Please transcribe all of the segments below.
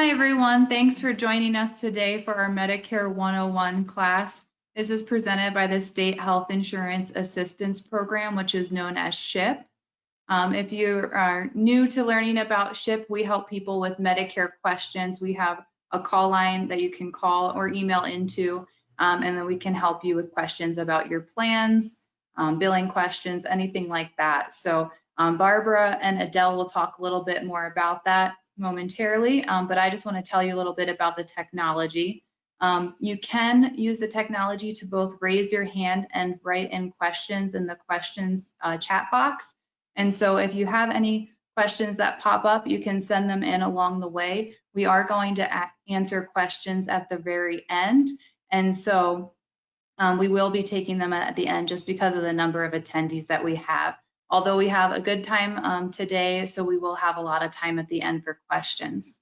Hi, everyone. Thanks for joining us today for our Medicare 101 class. This is presented by the State Health Insurance Assistance Program, which is known as SHIP. Um, if you are new to learning about SHIP, we help people with Medicare questions. We have a call line that you can call or email into, um, and then we can help you with questions about your plans, um, billing questions, anything like that. So um, Barbara and Adele will talk a little bit more about that momentarily, um, but I just want to tell you a little bit about the technology. Um, you can use the technology to both raise your hand and write in questions in the questions uh, chat box. And so if you have any questions that pop up, you can send them in along the way. We are going to answer questions at the very end. And so um, we will be taking them at the end just because of the number of attendees that we have although we have a good time um, today, so we will have a lot of time at the end for questions.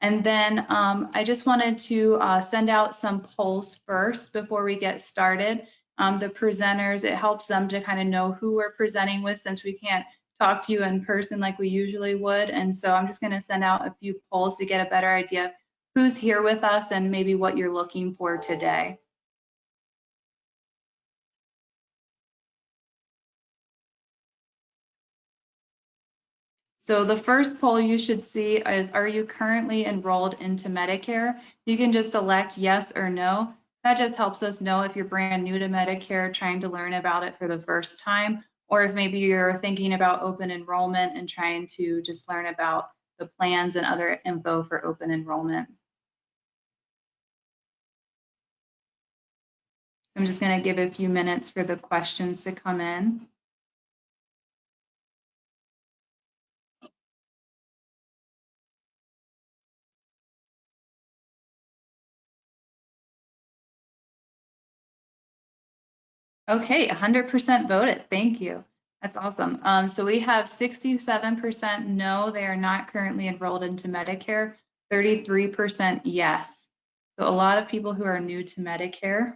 And then um, I just wanted to uh, send out some polls first before we get started. Um, the presenters, it helps them to kind of know who we're presenting with since we can't talk to you in person like we usually would. And so I'm just going to send out a few polls to get a better idea who's here with us and maybe what you're looking for today. So the first poll you should see is, are you currently enrolled into Medicare? You can just select yes or no. That just helps us know if you're brand new to Medicare, trying to learn about it for the first time, or if maybe you're thinking about open enrollment and trying to just learn about the plans and other info for open enrollment. I'm just going to give a few minutes for the questions to come in. Okay, 100% voted. Thank you. That's awesome. Um, so we have 67% no, they are not currently enrolled into Medicare, 33% yes. So a lot of people who are new to Medicare.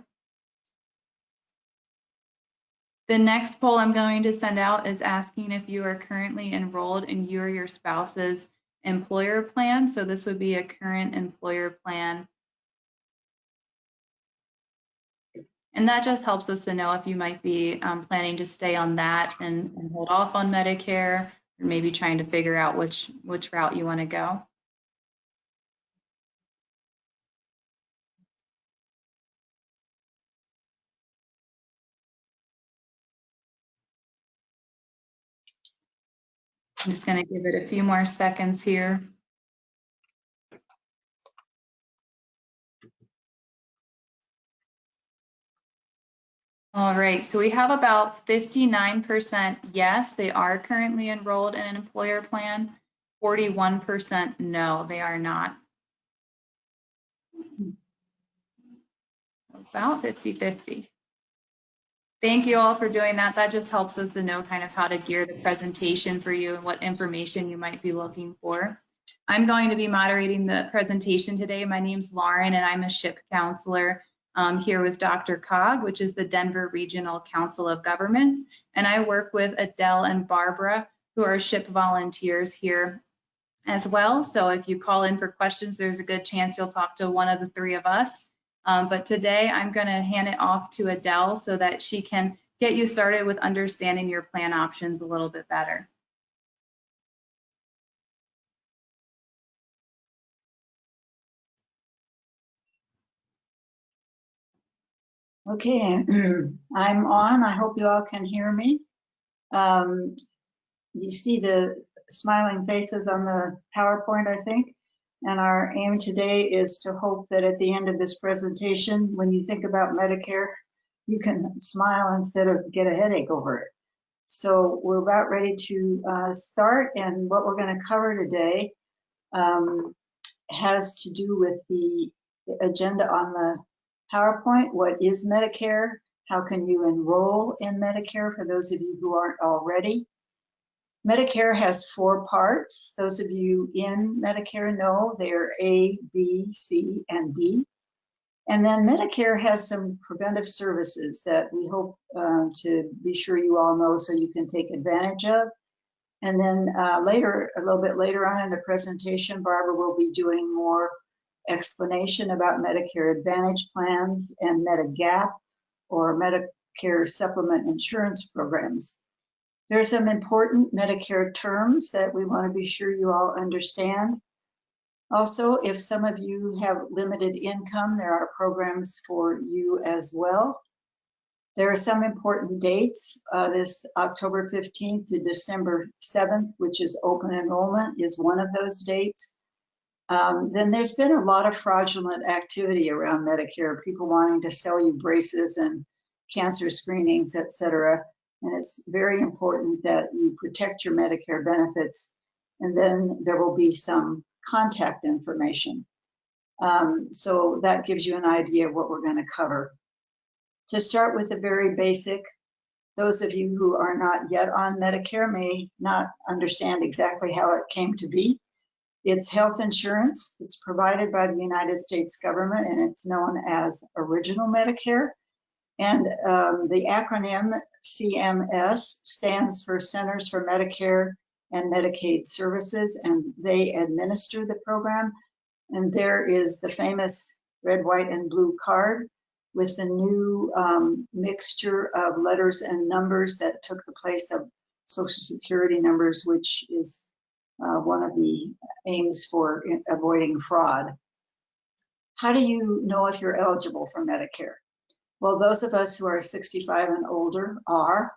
The next poll I'm going to send out is asking if you are currently enrolled in you or your spouse's employer plan. So this would be a current employer plan And that just helps us to know if you might be um, planning to stay on that and, and, hold off on Medicare, or maybe trying to figure out which, which route you want to go. I'm just going to give it a few more seconds here. All right, so we have about 59% yes, they are currently enrolled in an employer plan. 41% no, they are not. About 50-50. Thank you all for doing that. That just helps us to know kind of how to gear the presentation for you and what information you might be looking for. I'm going to be moderating the presentation today. My name's Lauren and I'm a SHIP counselor um, here with DRCOG, which is the Denver Regional Council of Governments. And I work with Adele and Barbara, who are SHIP volunteers here as well. So if you call in for questions, there's a good chance you'll talk to one of the three of us. Um, but today I'm going to hand it off to Adele so that she can get you started with understanding your plan options a little bit better. Okay, I'm on. I hope you all can hear me. Um, you see the smiling faces on the PowerPoint, I think. And our aim today is to hope that at the end of this presentation, when you think about Medicare, you can smile instead of get a headache over it. So we're about ready to uh, start, and what we're going to cover today um, has to do with the agenda on the PowerPoint, what is Medicare? How can you enroll in Medicare for those of you who aren't already? Medicare has four parts. Those of you in Medicare know they're A, B, C, and D. And then Medicare has some preventive services that we hope uh, to be sure you all know so you can take advantage of. And then uh, later, a little bit later on in the presentation, Barbara will be doing more explanation about Medicare Advantage plans and Medigap or Medicare Supplement Insurance Programs. There are some important Medicare terms that we want to be sure you all understand. Also, if some of you have limited income, there are programs for you as well. There are some important dates. Uh, this October 15th to December 7th, which is open enrollment, is one of those dates. Um, then there's been a lot of fraudulent activity around Medicare, people wanting to sell you braces and cancer screenings, et cetera. And it's very important that you protect your Medicare benefits. And then there will be some contact information. Um, so that gives you an idea of what we're going to cover. To start with the very basic, those of you who are not yet on Medicare may not understand exactly how it came to be. It's health insurance. It's provided by the United States government and it's known as Original Medicare. And um, the acronym CMS stands for Centers for Medicare and Medicaid Services, and they administer the program. And there is the famous red, white, and blue card with the new um, mixture of letters and numbers that took the place of Social Security numbers, which is uh, one of the aims for avoiding fraud. How do you know if you're eligible for Medicare? Well, those of us who are 65 and older are.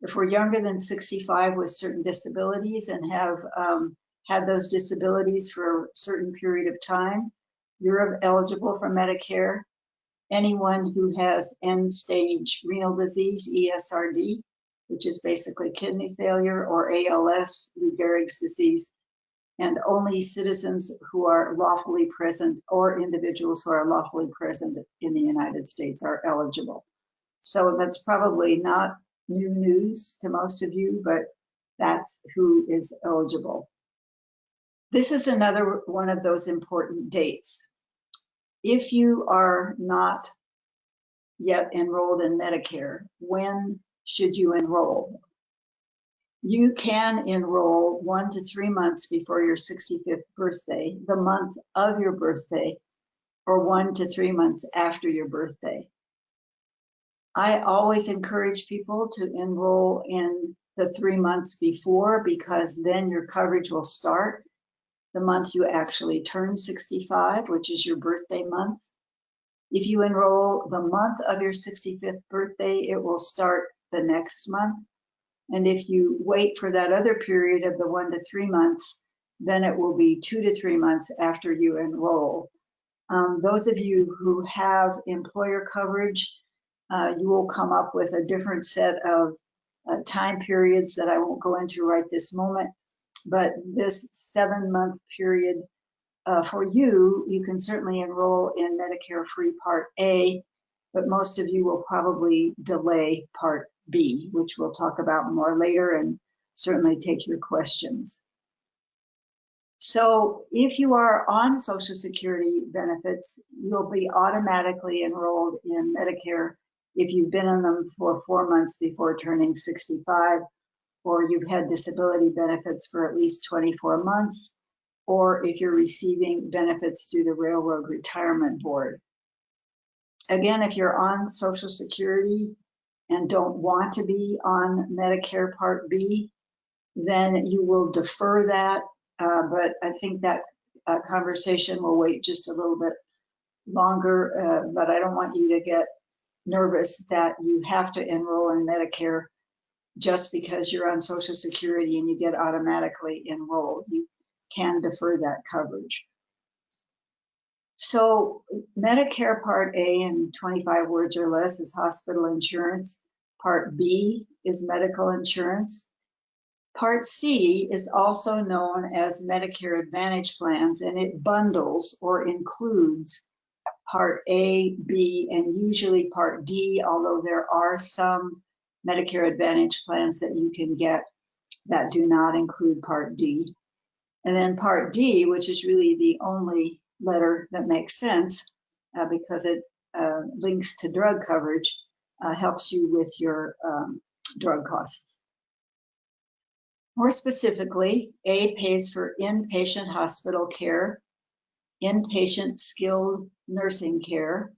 If we're younger than 65 with certain disabilities and have um, had those disabilities for a certain period of time, you're eligible for Medicare. Anyone who has end stage renal disease, ESRD, which is basically kidney failure, or ALS, Lou Gehrig's disease, and only citizens who are lawfully present or individuals who are lawfully present in the United States are eligible. So that's probably not new news to most of you, but that's who is eligible. This is another one of those important dates. If you are not yet enrolled in Medicare, when should you enroll? You can enroll one to three months before your 65th birthday, the month of your birthday, or one to three months after your birthday. I always encourage people to enroll in the three months before because then your coverage will start the month you actually turn 65, which is your birthday month. If you enroll the month of your 65th birthday, it will start the next month. And if you wait for that other period of the one to three months, then it will be two to three months after you enroll. Um, those of you who have employer coverage, uh, you will come up with a different set of uh, time periods that I won't go into right this moment. But this seven month period uh, for you, you can certainly enroll in Medicare Free Part A, but most of you will probably delay Part B, which we'll talk about more later and certainly take your questions. So if you are on Social Security benefits, you'll be automatically enrolled in Medicare if you've been on them for four months before turning 65, or you've had disability benefits for at least 24 months, or if you're receiving benefits through the Railroad Retirement Board. Again, if you're on Social Security, and don't want to be on Medicare Part B, then you will defer that. Uh, but I think that uh, conversation will wait just a little bit longer. Uh, but I don't want you to get nervous that you have to enroll in Medicare just because you're on Social Security and you get automatically enrolled. You can defer that coverage. So Medicare Part A in 25 words or less is hospital insurance. Part B is medical insurance. Part C is also known as Medicare Advantage plans, and it bundles or includes Part A, B, and usually Part D, although there are some Medicare Advantage plans that you can get that do not include Part D. And then Part D, which is really the only letter that makes sense uh, because it uh, links to drug coverage, uh, helps you with your um, drug costs. More specifically, A pays for inpatient hospital care, inpatient skilled nursing care,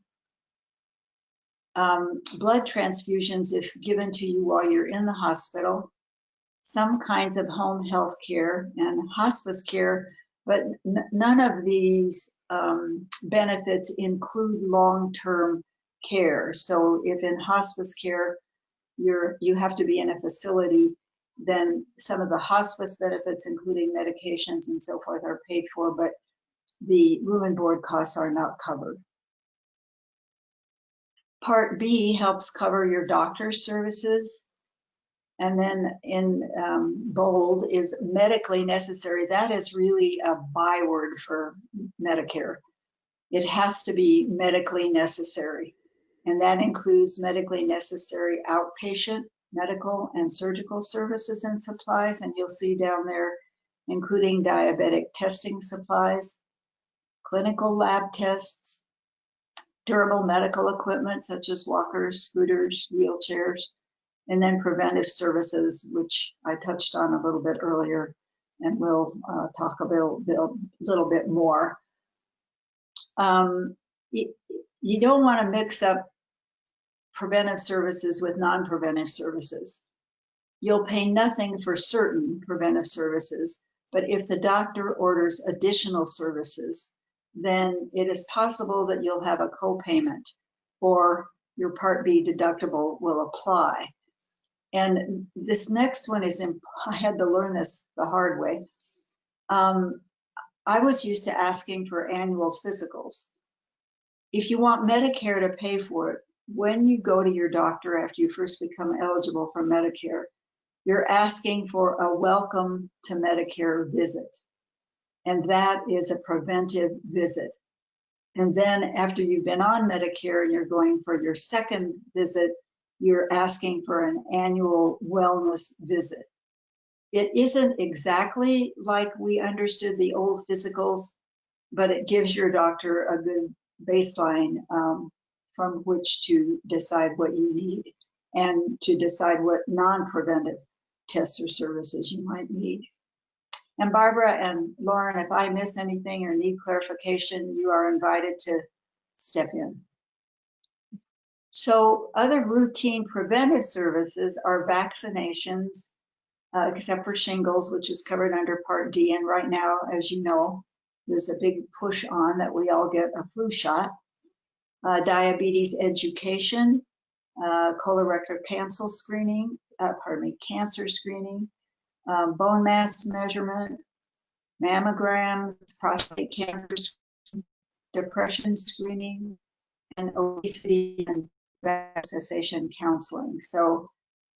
um, blood transfusions if given to you while you're in the hospital, some kinds of home health care and hospice care, but none of these um, benefits include long-term care. So if in hospice care, you're, you have to be in a facility, then some of the hospice benefits, including medications and so forth, are paid for, but the room and board costs are not covered. Part B helps cover your doctor's services. And then in um, bold is medically necessary. That is really a byword for Medicare. It has to be medically necessary. And that includes medically necessary outpatient medical and surgical services and supplies. And you'll see down there, including diabetic testing supplies, clinical lab tests, durable medical equipment such as walkers, scooters, wheelchairs, and then preventive services, which I touched on a little bit earlier, and we'll uh, talk a little bit more. Um, you, you don't want to mix up preventive services with non-preventive services. You'll pay nothing for certain preventive services, but if the doctor orders additional services, then it is possible that you'll have a copayment or your Part B deductible will apply. And this next one is, I had to learn this the hard way. Um, I was used to asking for annual physicals. If you want Medicare to pay for it, when you go to your doctor after you first become eligible for Medicare, you're asking for a welcome to Medicare visit. And that is a preventive visit. And then after you've been on Medicare and you're going for your second visit, you're asking for an annual wellness visit. It isn't exactly like we understood the old physicals, but it gives your doctor a good baseline um, from which to decide what you need and to decide what non-preventive tests or services you might need. And Barbara and Lauren, if I miss anything or need clarification, you are invited to step in. So other routine preventive services are vaccinations, uh, except for shingles, which is covered under Part D. And right now, as you know, there's a big push on that we all get a flu shot. Uh, diabetes education, uh, colorectal cancer screening, uh, pardon me, cancer screening, um, bone mass measurement, mammograms, prostate cancer, depression screening, and obesity and cessation counseling. So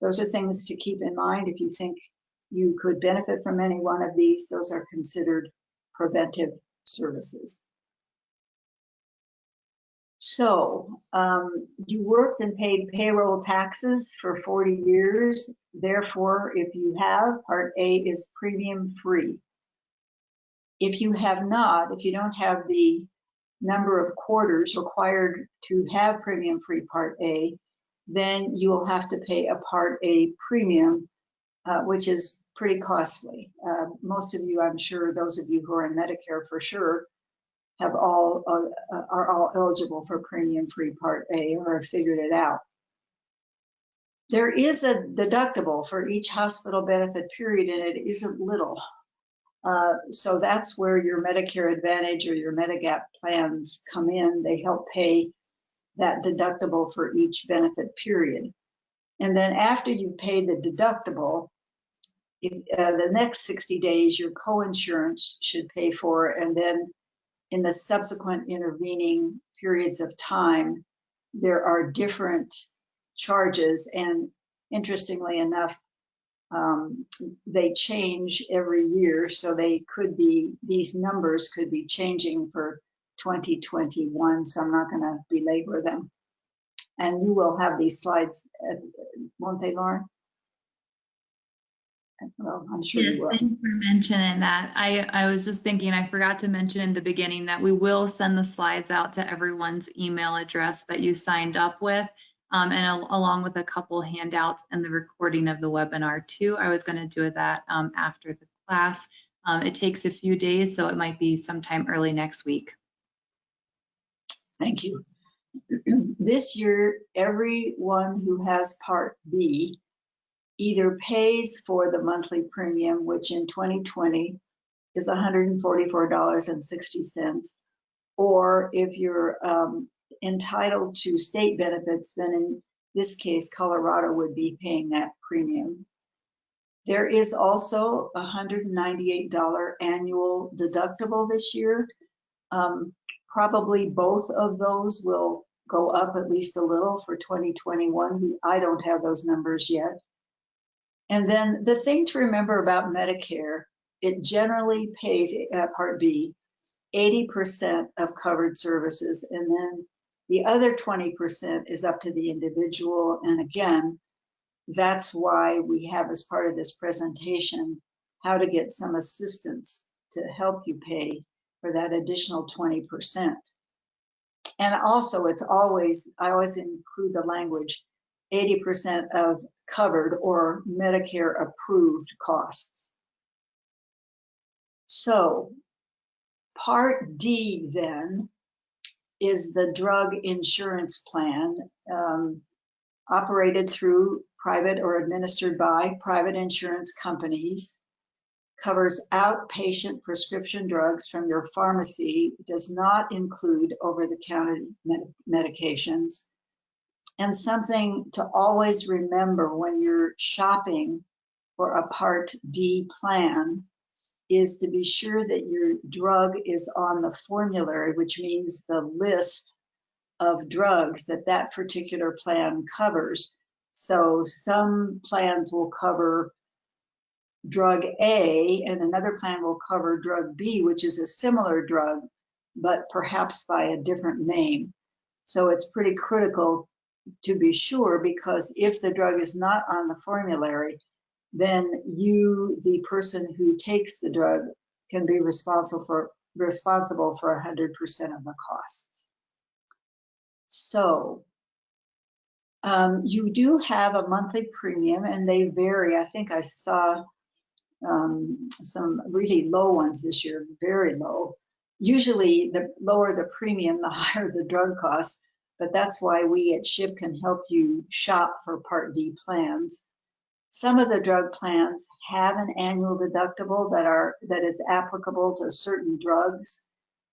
those are things to keep in mind. If you think you could benefit from any one of these, those are considered preventive services. So um, you worked and paid payroll taxes for 40 years. Therefore, if you have, Part A is premium free. If you have not, if you don't have the number of quarters required to have premium free Part A, then you will have to pay a Part A premium, uh, which is pretty costly. Uh, most of you, I'm sure, those of you who are in Medicare for sure, have all uh, uh are all eligible for premium free Part A or have figured it out. There is a deductible for each hospital benefit period, and it isn't little. Uh, so that's where your Medicare Advantage or your Medigap plans come in. They help pay that deductible for each benefit period. And then after you pay the deductible, if, uh, the next 60 days, your coinsurance should pay for, and then in the subsequent intervening periods of time, there are different charges. And interestingly enough, um, they change every year. So they could be, these numbers could be changing for 2021. So I'm not going to belabor them. And you will have these slides, uh, won't they, Lauren? Well, I'm sure Yes, you will. thanks for mentioning that. I, I was just thinking, I forgot to mention in the beginning that we will send the slides out to everyone's email address that you signed up with. Um, and al- along with a couple handouts and the recording of the webinar too. I was going to do that um, after the class. Um, it takes a few days, so it might be sometime early next week. Thank you. This year, everyone who has Part B either pays for the monthly premium, which in 2020 is $144.60, or if you're um, entitled to state benefits, then in this case, Colorado would be paying that premium. There is also a $198 annual deductible this year. Um, Probably both of those will go up at least a little for 2021. I don't have those numbers yet. And then the thing to remember about Medicare, it generally pays, uh, Part B, 80% of covered services. And then the other 20% is up to the individual. And again, that's why we have as part of this presentation, how to get some assistance to help you pay for that additional 20%. And also, it's always, I always include the language 80% of covered or Medicare approved costs. So, Part D then is the drug insurance plan um, operated through private or administered by private insurance companies covers outpatient prescription drugs from your pharmacy, does not include over-the-counter med- medications. And something to always remember when you're shopping for a Part D plan is to be sure that your drug is on the formulary, which means the list of drugs that that particular plan covers. So some plans will cover drug A and another plan will cover drug B, which is a similar drug, but perhaps by a different name. So it's pretty critical to be sure because if the drug is not on the formulary, then you, the person who takes the drug, can be responsible for responsible for 100% of the costs. So um, you do have a monthly premium and they vary. I think I saw um, some really low ones this year, very low. Usually the lower the premium, the higher the drug costs, but that's why we at SHIP can help you shop for Part D plans. Some of the drug plans have an annual deductible that are that is applicable to certain drugs.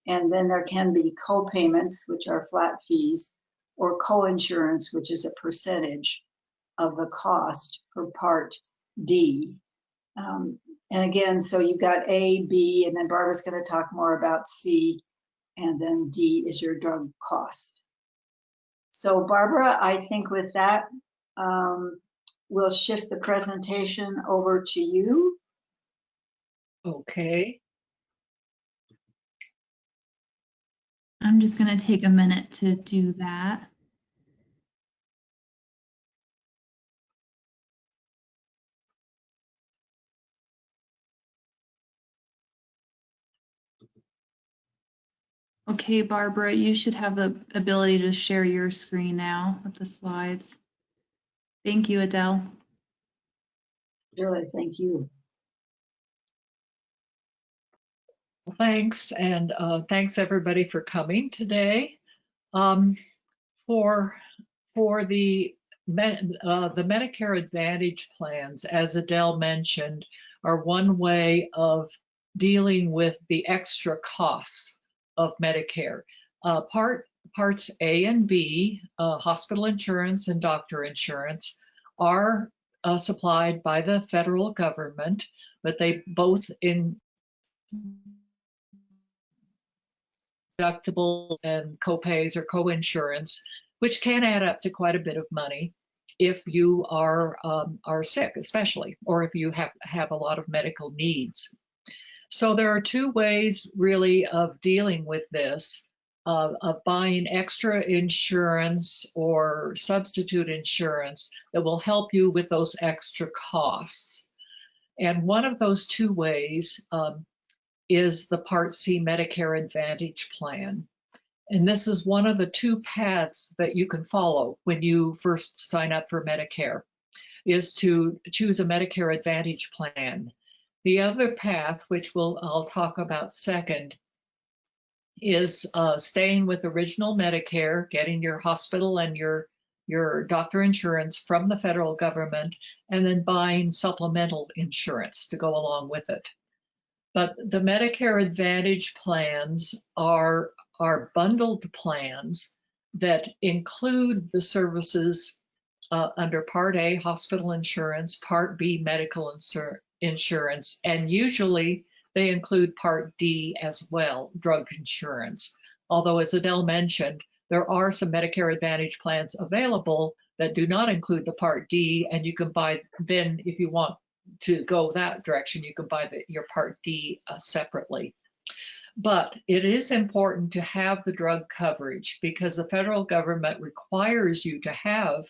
And then there can be co-payments, which are flat fees, or co-insurance, which is a percentage of the cost for Part D. Um, and again, so you've got A, B, and then Barbara's going to talk more about C, and then D is your drug cost. So Barbara, I think with that, um, we'll shift the presentation over to you. Okay, I'm just going to take a minute to do that. Okay, Barbara, you should have the ability to share your screen now with the slides. Thank you, Adele. Really, thank you. well, thanks, and uh, thanks everybody for coming today. Um, for for the Med- uh, the Medicare Advantage plans, as Adele mentioned, are one way of dealing with the extra costs of Medicare. Uh, part parts A and B, uh, hospital insurance and doctor insurance, are uh, supplied by the federal government, but they both in deductible and copays or co-insurance, which can add up to quite a bit of money if you are um, are sick, especially, or if you have have a lot of medical needs. So there are two ways really of dealing with this, uh, of buying extra insurance or substitute insurance that will help you with those extra costs. And one of those two ways um, is the Part C Medicare Advantage plan. And this is one of the two paths that you can follow when you first sign up for Medicare, is to choose a Medicare Advantage plan. The other path, which we'll, I'll talk about second, is uh, staying with original Medicare, getting your hospital and your your doctor insurance from the federal government, and then buying supplemental insurance to go along with it. But the Medicare Advantage plans are, are bundled plans that include the services uh, under Part A, hospital insurance, Part B, medical insur insurance, and usually they include Part D as well, drug insurance. Although, as Adele mentioned, there are some Medicare Advantage plans available that do not include the Part D, and you can buy then if you want to go that direction, you can buy the, your Part D uh, separately. But it is important to have the drug coverage because the federal government requires you to have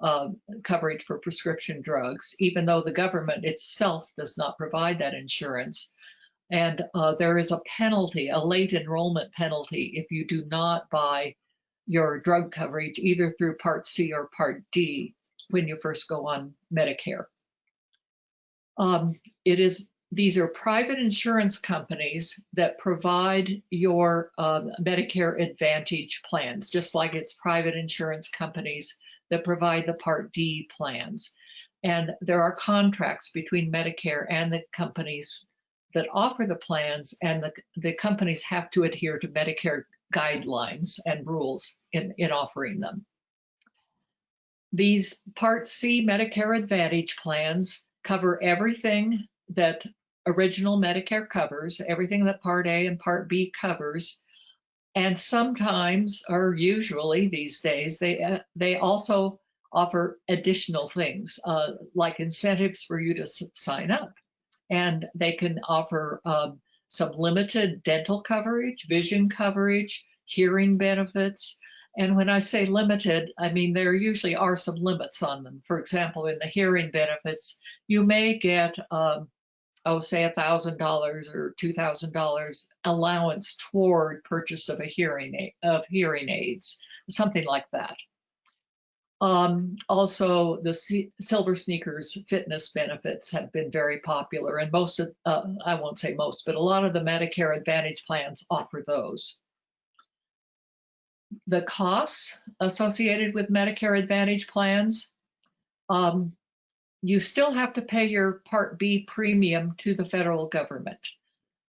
uh, coverage for prescription drugs, even though the government itself does not provide that insurance. And uh, there is a penalty, a late enrollment penalty, if you do not buy your drug coverage either through Part C or Part D when you first go on Medicare. Um, it is these are private insurance companies that provide your uh, Medicare Advantage plans, just like it's private insurance companies that provide the Part D plans. And there are contracts between Medicare and the companies that offer the plans, and the, the companies have to adhere to Medicare guidelines and rules in, in offering them. These Part C Medicare Advantage plans cover everything that original Medicare covers, everything that Part A and Part B covers, and sometimes, or usually these days, they uh, they also offer additional things uh, like incentives for you to sign up, and they can offer um, some limited dental coverage, vision coverage, hearing benefits. And when I say limited, I mean there usually are some limits on them. For example, in the hearing benefits, you may get um, oh, say a thousand dollars or two thousand dollars allowance toward purchase of a hearing aid, of hearing aids, something like that. Um, also, the C Silver Sneakers fitness benefits have been very popular, and most of, uh, I won't say most, but a lot of the Medicare Advantage plans offer those. The costs associated with Medicare Advantage plans, um, you still have to pay your Part B premium to the federal government.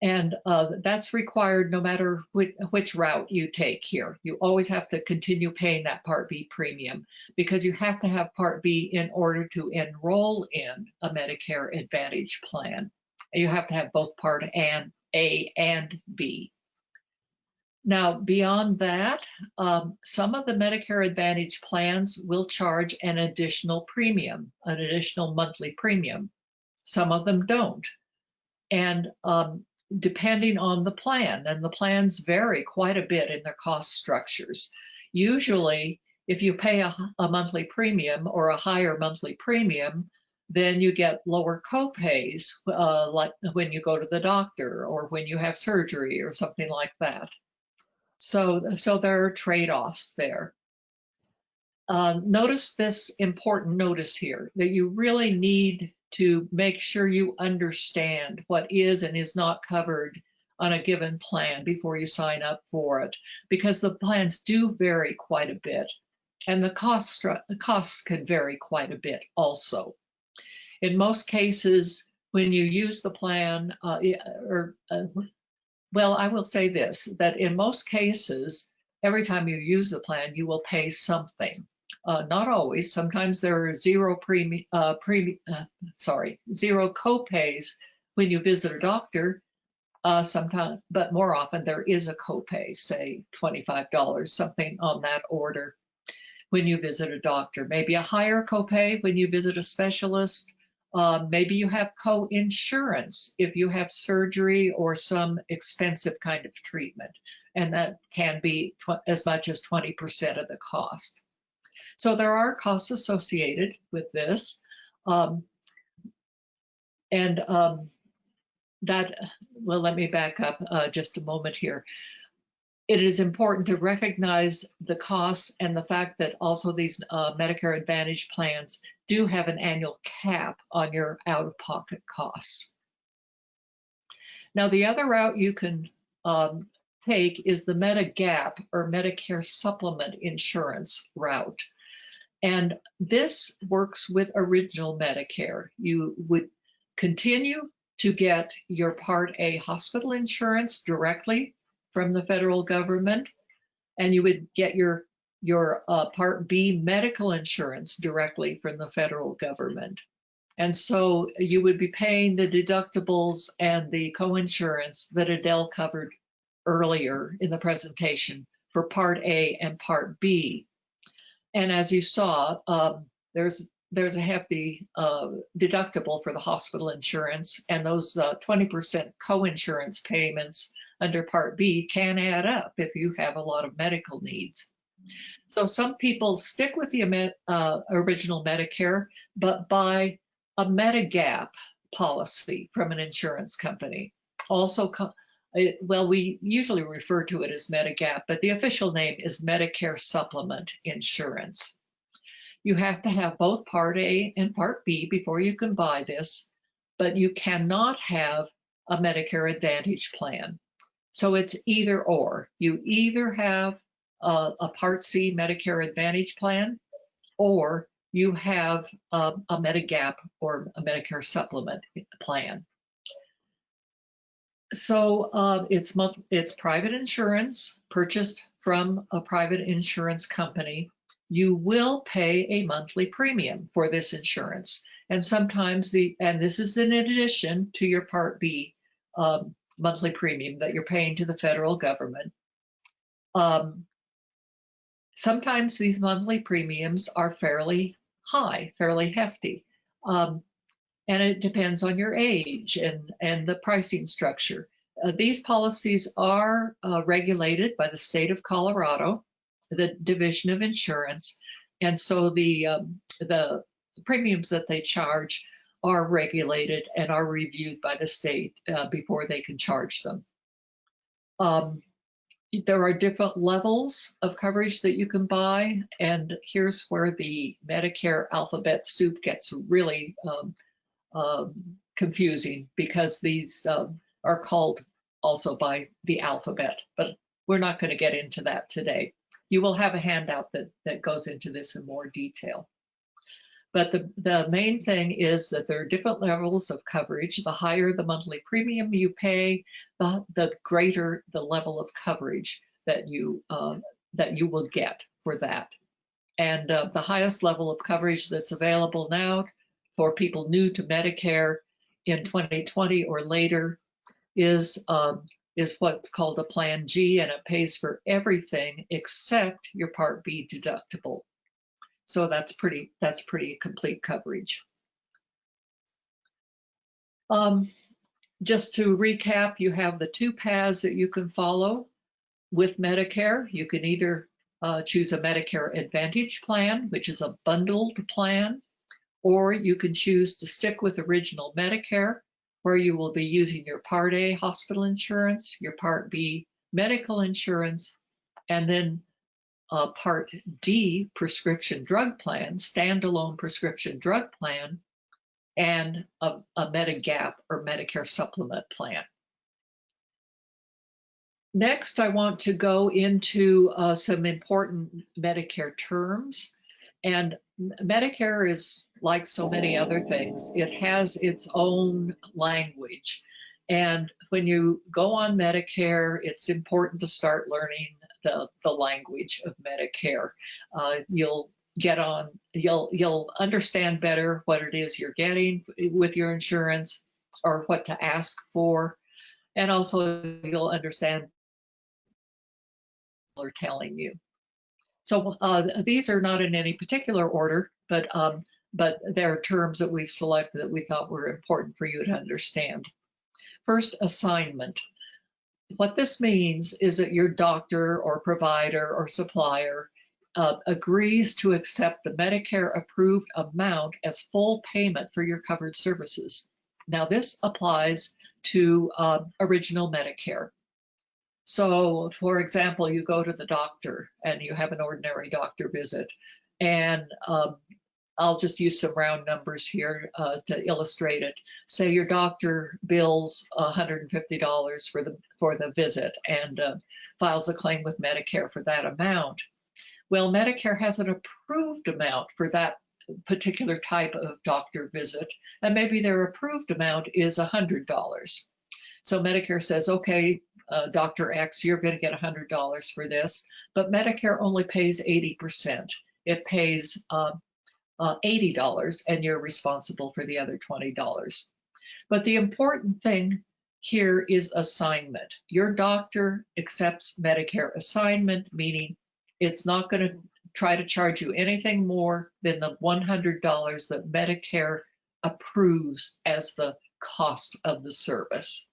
And uh, that's required no matter which, which, route you take here. You always have to continue paying that Part B premium because you have to have Part B in order to enroll in a Medicare Advantage plan. You have to have both Part and A and B. Now, beyond that, um, some of the Medicare Advantage plans will charge an additional premium, an additional monthly premium. Some of them don't. And um, depending on the plan, and the plans vary quite a bit in their cost structures. Usually, if you pay a, a monthly premium or a higher monthly premium, then you get lower copays, uh, like when you go to the doctor or when you have surgery or something like that. So, so there are trade-offs there. Um, notice this important notice here that you really need to make sure you understand what is and is not covered on a given plan before you sign up for it, because the plans do vary quite a bit, and the cost the costs can vary quite a bit also. In most cases, when you use the plan, uh, or uh, well, I will say this, that in most cases, every time you use the plan, you will pay something. Uh, not always. Sometimes there are zero premium, uh, pre, uh, sorry, zero copays when you visit a doctor. Uh, sometimes, but more often there is a copay, say $25, something on that order when you visit a doctor. Maybe a higher copay when you visit a specialist, um, maybe you have co-insurance if you have surgery or some expensive kind of treatment, and that can be as much as 20% of the cost. So there are costs associated with this. Um, and um, that, well, let me back up uh, just a moment here. it is important to recognize the costs and the fact that also these uh, Medicare Advantage plans do have an annual cap on your out-of-pocket costs. Now, the other route you can um, take is the Medigap or Medicare Supplement Insurance route. And this works with original Medicare. You would continue to get your Part A hospital insurance directly from the federal government, and you would get your your uh, Part B medical insurance directly from the federal government. And so you would be paying the deductibles and the coinsurance that Adele covered earlier in the presentation for Part A and Part B. And as you saw, um, there's there's a hefty uh, deductible for the hospital insurance, and those 20% uh, coinsurance payments under Part B can add up if you have a lot of medical needs. So some people stick with the uh, original Medicare, but buy a Medigap policy from an insurance company. Also, it, well, we usually refer to it as Medigap, but the official name is Medicare Supplement Insurance. You have to have both Part A and Part B before you can buy this, but you cannot have a Medicare Advantage plan. So it's either or. You either have a, a Part C Medicare Advantage plan or you have a, a Medigap or a Medicare supplement plan. So uh, it's month, it's private insurance purchased from a private insurance company. You will pay a monthly premium for this insurance, and sometimes the and this is in addition to your Part B um, monthly premium that you're paying to the federal government. Um, sometimes these monthly premiums are fairly high, fairly hefty. Um, and it depends on your age and, and the pricing structure. Uh, these policies are uh, regulated by the state of Colorado, the Division of Insurance, and so the um, the premiums that they charge are regulated and are reviewed by the state uh, before they can charge them. Um, there are different levels of coverage that you can buy, and here's where the Medicare alphabet soup gets really um, confusing because these um, are called also by the alphabet, but we're not going to get into that today. You will have a handout that, that goes into this in more detail. But the, the main thing is that there are different levels of coverage. The higher the monthly premium you pay, the, the greater the level of coverage that you, uh, that you will get for that. And uh, the highest level of coverage that's available now for people new to Medicare in 2020 or later is um, is what's called a Plan G, and it pays for everything except your Part B deductible. So that's pretty, that's pretty complete coverage. Um, just to recap, you have the two paths that you can follow with Medicare. You can either uh, choose a Medicare Advantage plan, which is a bundled plan, or you can choose to stick with original Medicare, where you will be using your Part A hospital insurance, your Part B medical insurance, and then a Part D prescription drug plan, standalone prescription drug plan, and a, a Medigap or Medicare supplement plan. Next, I want to go into uh, some important Medicare terms. And Medicare is like so many other things, it has its own language. And when you go on Medicare, it's important to start learning the, the language of Medicare. Uh, you'll get on, you'll, you'll understand better what it is you're getting with your insurance or what to ask for. And also you'll understand are telling you. So uh, these are not in any particular order, but um, but there are terms that we've selected that we thought were important for you to understand. First, assignment. What this means is that your doctor or provider or supplier uh, agrees to accept the Medicare approved amount as full payment for your covered services. Now this applies to uh, original Medicare. So for example, you go to the doctor and you have an ordinary doctor visit and um, I'll just use some round numbers here uh, to illustrate it. Say your doctor bills $150 for the for the visit and uh, files a claim with Medicare for that amount. Well, Medicare has an approved amount for that particular type of doctor visit, and maybe their approved amount is $100. So Medicare says, okay, uh, Dr. X, you're going to get $100 for this, but Medicare only pays 80%. It pays uh, uh, $80 and you're responsible for the other $20. But the important thing here is assignment. Your doctor accepts Medicare assignment, meaning it's not going to try to charge you anything more than the $100 that Medicare approves as the cost of the service.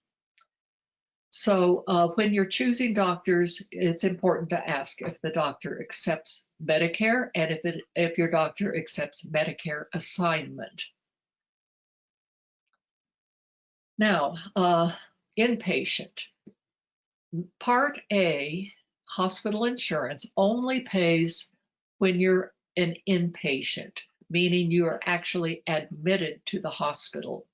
So uh, when you're choosing doctors, it's important to ask if the doctor accepts Medicare and if, it, if your doctor accepts Medicare assignment. Now, uh, inpatient. Part A, hospital insurance, only pays when you're an inpatient, meaning you are actually admitted to the hospital.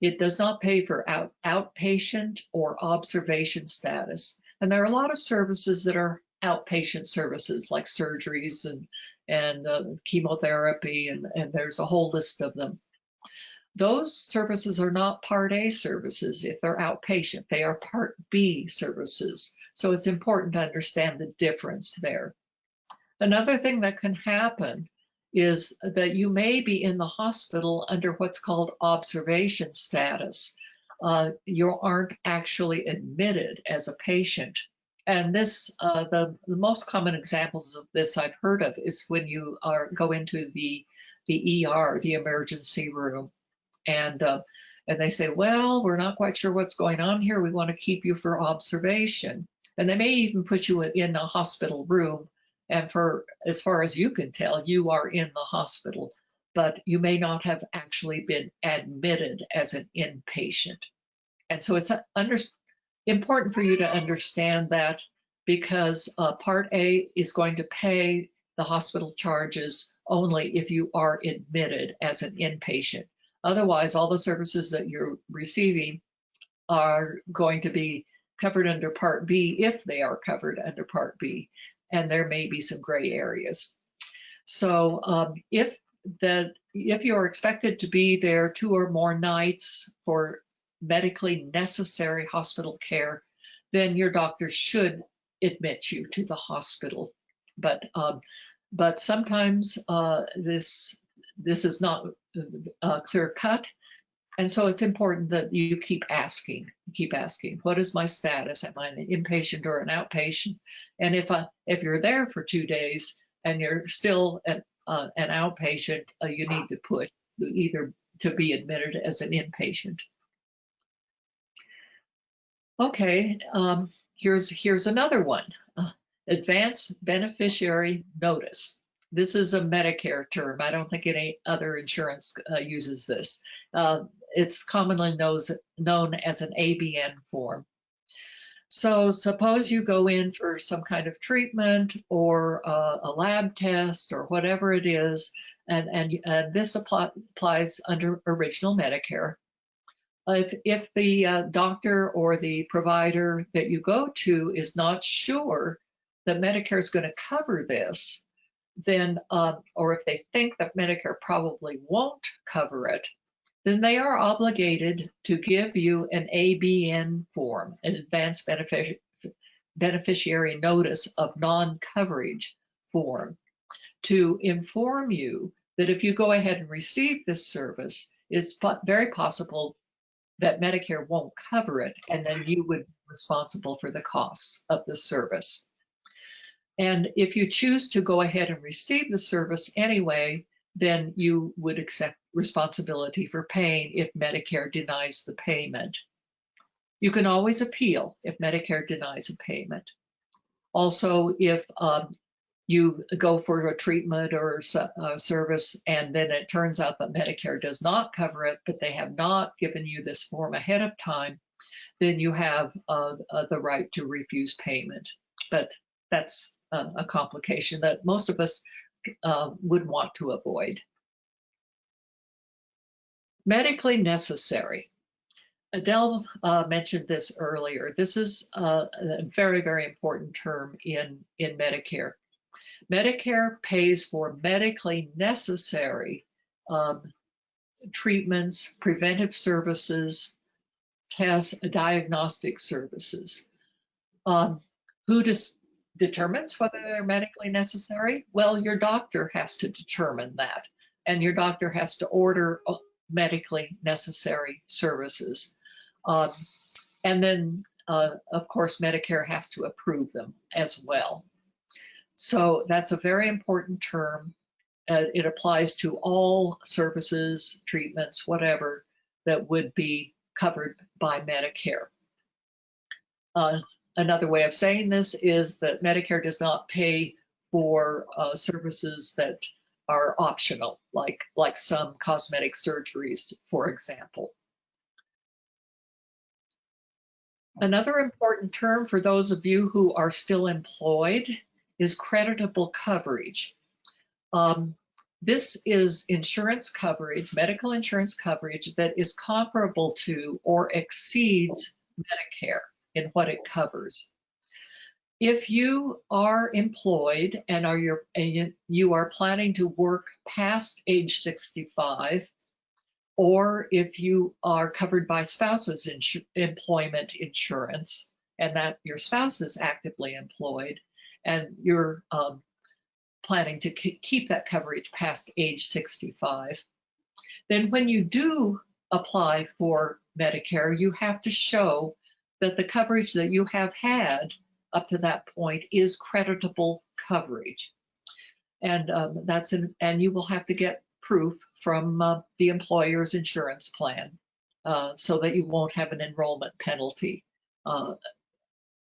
It does not pay for out, outpatient or observation status. And there are a lot of services that are outpatient services like surgeries and, and uh, chemotherapy, and, and there's a whole list of them. Those services are not Part A services if they're outpatient. They are Part B services. So it's important to understand the difference there. Another thing that can happen is that you may be in the hospital under what's called observation status. Uh, you aren't actually admitted as a patient. And this, uh, the, the most common examples of this I've heard of is when you are go into the the ER, the emergency room, and uh, and they say, well, we're not quite sure what's going on here. We want to keep you for observation, and they may even put you in a hospital room and for as far as you can tell, you are in the hospital, but you may not have actually been admitted as an inpatient. And so it's under, important for you to understand that because uh, Part A is going to pay the hospital charges only if you are admitted as an inpatient. Otherwise, all the services that you're receiving are going to be covered under Part B if they are covered under Part B and there may be some gray areas. So um, if the if you're expected to be there two or more nights for medically necessary hospital care, then your doctor should admit you to the hospital. But um, but sometimes uh, this this is not uh, clear cut, and so it's important that you keep asking, keep asking, what is my status? Am I an inpatient or an outpatient? And if I, if you're there for two days and you're still an, uh, an outpatient, uh, you need to push either to be admitted as an inpatient. Okay, um, here's here's another one. Uh, advance beneficiary notice. This is a Medicare term. I don't think any other insurance uh, uses this. Uh, it's commonly knows, known as an ABN form. So suppose you go in for some kind of treatment or uh, a lab test or whatever it is, and, and, and this apply, applies under original Medicare. If, if the uh, doctor or the provider that you go to is not sure that Medicare is going to cover this, then, uh, or if they think that Medicare probably won't cover it, then they are obligated to give you an ABN form, an advanced benefic beneficiary notice of non-coverage form, to inform you that if you go ahead and receive this service, it's very possible that Medicare won't cover it, and then you would be responsible for the costs of the service. And if you choose to go ahead and receive the service anyway, then you would accept responsibility for paying if Medicare denies the payment. You can always appeal if Medicare denies a payment. Also, if um, you go for a treatment or a service, and then it turns out that Medicare does not cover it, but they have not given you this form ahead of time, then you have uh, uh, the right to refuse payment. But that's a complication that most of us uh, would want to avoid. Medically necessary. Adele uh, mentioned this earlier. This is uh, a very, very important term in, in Medicare. Medicare pays for medically necessary um, treatments, preventive services, tests, diagnostic services. Um, who does, determines whether they're medically necessary? Well, your doctor has to determine that, and your doctor has to order uh, medically necessary services. Um, and then, uh, of course, Medicare has to approve them as well. So that's a very important term. Uh, it applies to all services, treatments, whatever, that would be covered by Medicare. Uh, another way of saying this is that Medicare does not pay for uh, services that are optional, like, like some cosmetic surgeries, for example. Another important term for those of you who are still employed is creditable coverage. Um, this is insurance coverage, medical insurance coverage that is comparable to or exceeds Medicare in what it covers. If you are employed and are your, and you are planning to work past age 65, or if you are covered by spouse's insu employment insurance and that your spouse is actively employed and you're um, planning to keep that coverage past age 65, then when you do apply for Medicare, you have to show that the coverage that you have had up to that point is creditable coverage. And um, that's an, and you will have to get proof from uh, the employer's insurance plan uh, so that you won't have an enrollment penalty uh,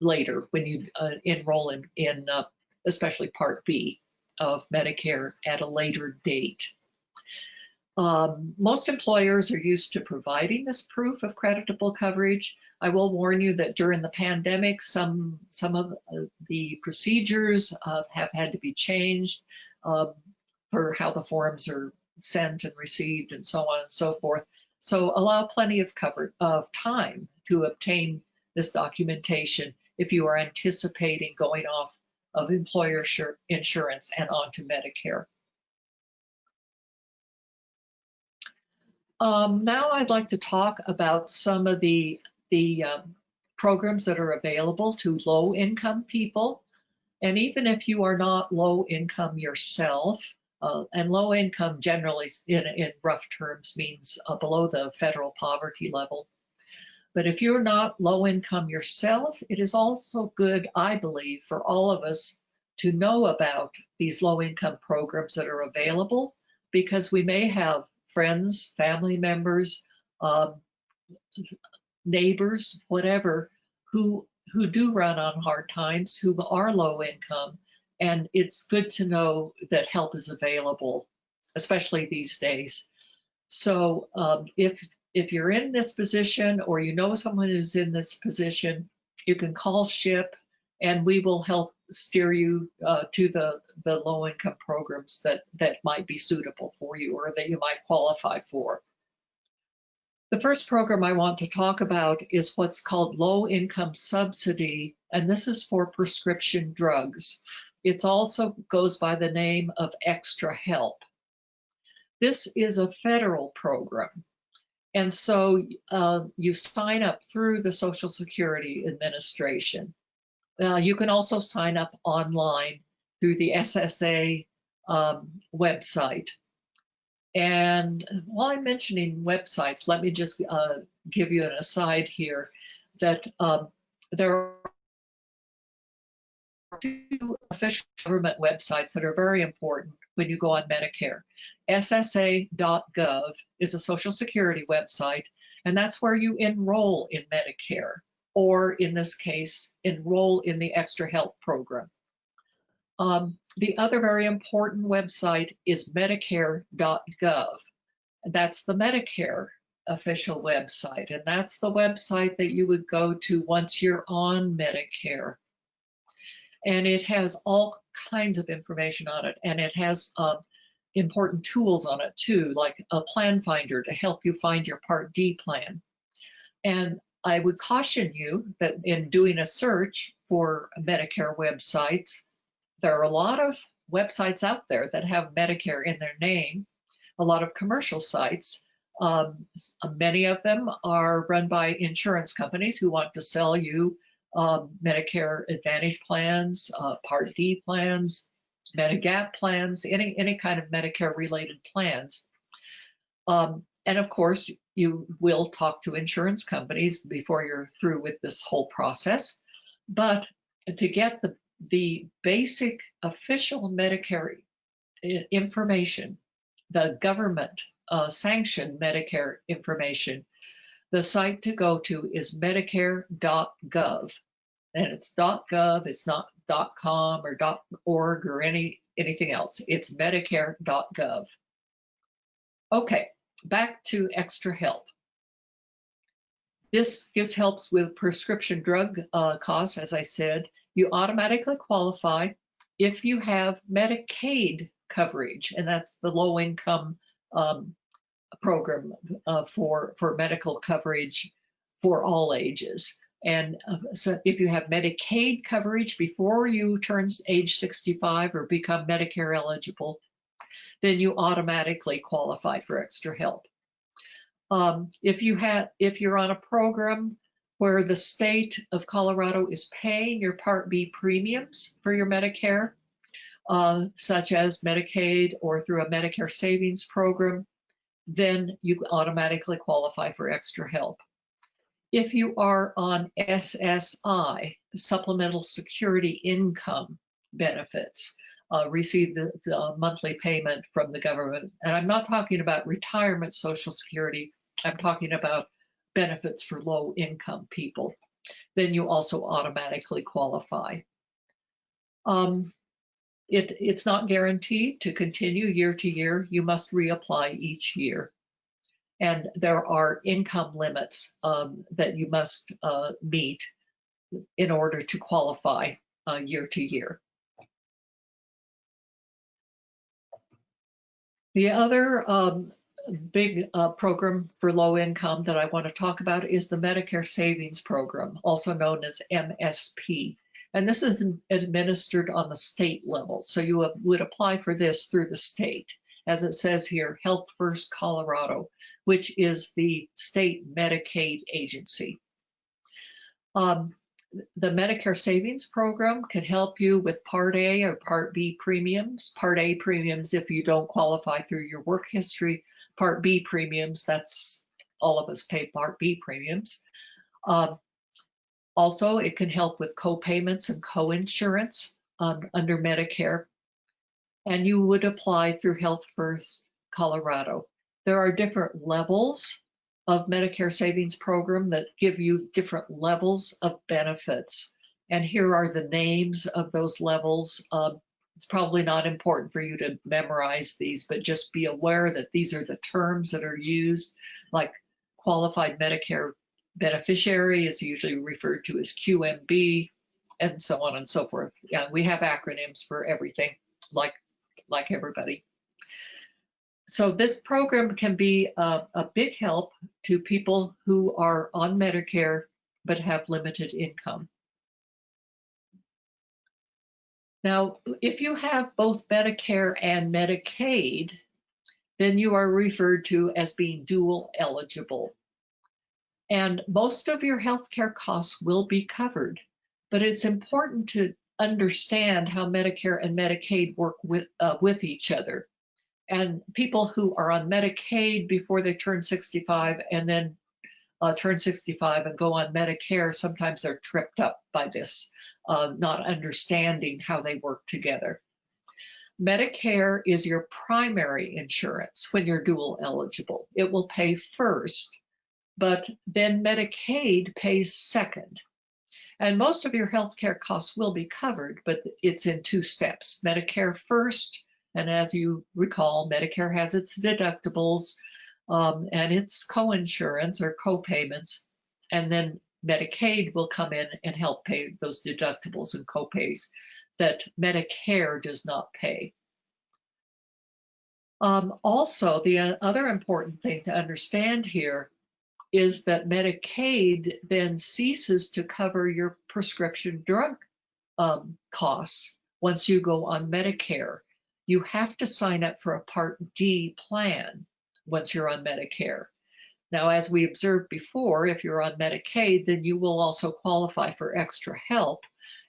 later when you uh, enroll in, in uh, especially Part B of Medicare at a later date. Um, most employers are used to providing this proof of creditable coverage. I will warn you that during the pandemic, some, some of the procedures uh, have had to be changed um, for how the forms are sent and received and so on and so forth. So allow plenty of cover of time to obtain this documentation if you are anticipating going off of employer insurance and onto Medicare. Um, now I'd like to talk about some of the, the um, programs that are available to low income people. And even if you are not low income yourself, uh, and low income generally in, in rough terms means uh, below the federal poverty level. But if you're not low income yourself, it is also good, I believe, for all of us to know about these low income programs that are available because we may have friends, family members, um, neighbors, whatever, who who do run on hard times, who are low income, and it's good to know that help is available, especially these days. So um, if if you're in this position or you know someone who's in this position, you can call SHIP and we will help steer you uh, to the, the low income programs that, that might be suitable for you or that you might qualify for. The first program I want to talk about is what's called low income subsidy, and this is for prescription drugs. It also goes by the name of Extra Help. This is a federal program. And so uh, you sign up through the Social Security Administration. Uh, you can also sign up online through the SSA um, website. And while I'm mentioning websites, let me just uh, give you an aside here that um, there are two official government websites that are very important when you go on Medicare. SSA.gov is a Social Security website, and that's where you enroll in Medicare, or in this case, enroll in the Extra Help program. Um, the other very important website is medicare.gov. That's the Medicare official website, and that's the website that you would go to once you're on Medicare. And it has all kinds of information on it, and it has uh, important tools on it too, like a plan finder to help you find your Part D plan. And I would caution you that in doing a search for Medicare websites, there are a lot of websites out there that have Medicare in their name, a lot of commercial sites. Um, many of them are run by insurance companies who want to sell you um, Medicare Advantage plans, uh, Part D plans, Medigap plans, any, any kind of Medicare related plans. Um, and of course, you will talk to insurance companies before you're through with this whole process. But to get the, the basic official Medicare information, the government uh, sanctioned Medicare information, the site to go to is medicare.gov. And it's .gov, it's not .com or .org or any anything else. It's medicare.gov. Okay, back to extra help. This gives helps with prescription drug uh, costs, as I said. You automatically qualify if you have Medicaid coverage, and that's the low income um, program uh, for, for medical coverage for all ages. And uh, so if you have Medicaid coverage before you turn age 65 or become Medicare eligible, then you automatically qualify for extra help. Um, if you have, if you're on a program where the state of Colorado is paying your Part B premiums for your Medicare, uh, such as Medicaid or through a Medicare savings program, then you automatically qualify for extra help. If you are on SSI, Supplemental Security Income Benefits, uh, receive the, the monthly payment from the government. And I'm not talking about retirement Social Security, I'm talking about benefits for low income people. Then you also automatically qualify. Um, it, it's not guaranteed to continue year to year. You must reapply each year. And there are income limits um, that you must uh, meet in order to qualify uh, year to year. The other um, big uh, program for low income that I want to talk about is the Medicare Savings Program, also known as MSP. And this is administered on the state level. So you would apply for this through the state. As it says here, Health First Colorado, which is the state Medicaid agency. Um, the Medicare Savings Program can help you with Part A or Part B premiums. Part A premiums if you don't qualify through your work history. Part B premiums, that's all of us pay Part B premiums. Um, also, it can help with co-payments and co-insurance um, under Medicare. And you would apply through Health First Colorado. There are different levels of Medicare Savings Program that give you different levels of benefits. And here are the names of those levels. Um, it's probably not important for you to memorize these, but just be aware that these are the terms that are used, like qualified Medicare beneficiary is usually referred to as QMB, and so on and so forth. Yeah, we have acronyms for everything, like like everybody. So this program can be a, a big help to people who are on Medicare but have limited income. Now, if you have both Medicare and Medicaid, then you are referred to as being dual eligible. And most of your healthcare costs will be covered, but it's important to understand how Medicare and Medicaid work with, uh, with each other. And people who are on Medicaid before they turn 65 and then uh, turn 65 and go on Medicare, sometimes they're tripped up by this, uh, not understanding how they work together. Medicare is your primary insurance when you're dual eligible. It will pay first, but then Medicaid pays second. And most of your healthcare costs will be covered, but it's in two steps. Medicare first, and as you recall, Medicare has its deductibles um, and its co-insurance or co-payments, and then Medicaid will come in and help pay those deductibles and co-pays that Medicare does not pay. Um, also, the other important thing to understand here is that Medicaid then ceases to cover your prescription drug um, costs once you go on Medicare. You have to sign up for a Part D plan once you're on Medicare. Now, as we observed before, if you're on Medicaid, then you will also qualify for extra help,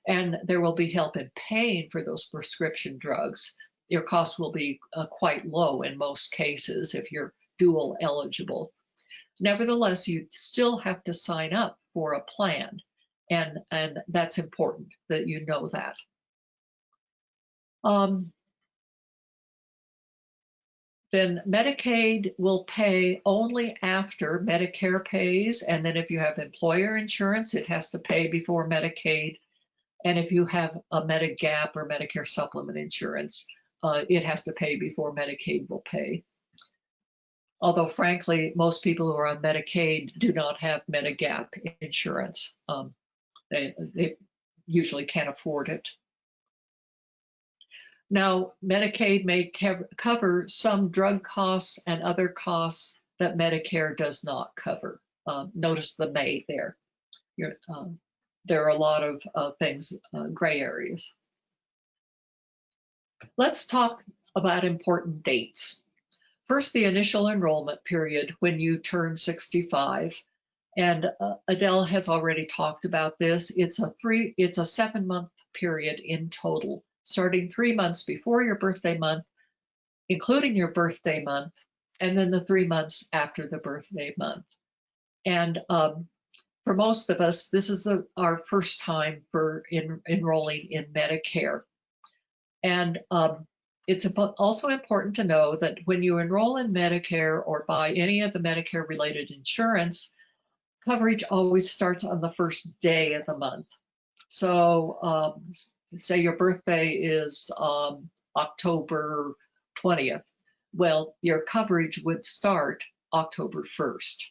and there will be help in paying for those prescription drugs. Your costs will be uh, quite low in most cases if you're dual eligible. Nevertheless, you still have to sign up for a plan, and, and that's important that you know that. Um, then Medicaid will pay only after Medicare pays, and then if you have employer insurance, it has to pay before Medicaid. And if you have a Medigap or Medicare supplement insurance, uh, it has to pay before Medicaid will pay. Although frankly, most people who are on Medicaid do not have Medigap insurance. Um, they, they usually can't afford it. Now, Medicaid may cover some drug costs and other costs that Medicare does not cover. Uh, notice the may there. Um, there are a lot of uh, things, uh, gray areas. Let's talk about important dates. First, the initial enrollment period when you turn 65. And uh, Adele has already talked about this. It's a three, it's a seven month period in total starting three months before your birthday month, including your birthday month, and then the three months after the birthday month. And um, for most of us, this is our first time for in, enrolling in Medicare. And um, it's also important to know that when you enroll in Medicare or buy any of the Medicare related insurance, coverage always starts on the first day of the month. So um, say your birthday is um, October 20th, well, your coverage would start October 1st.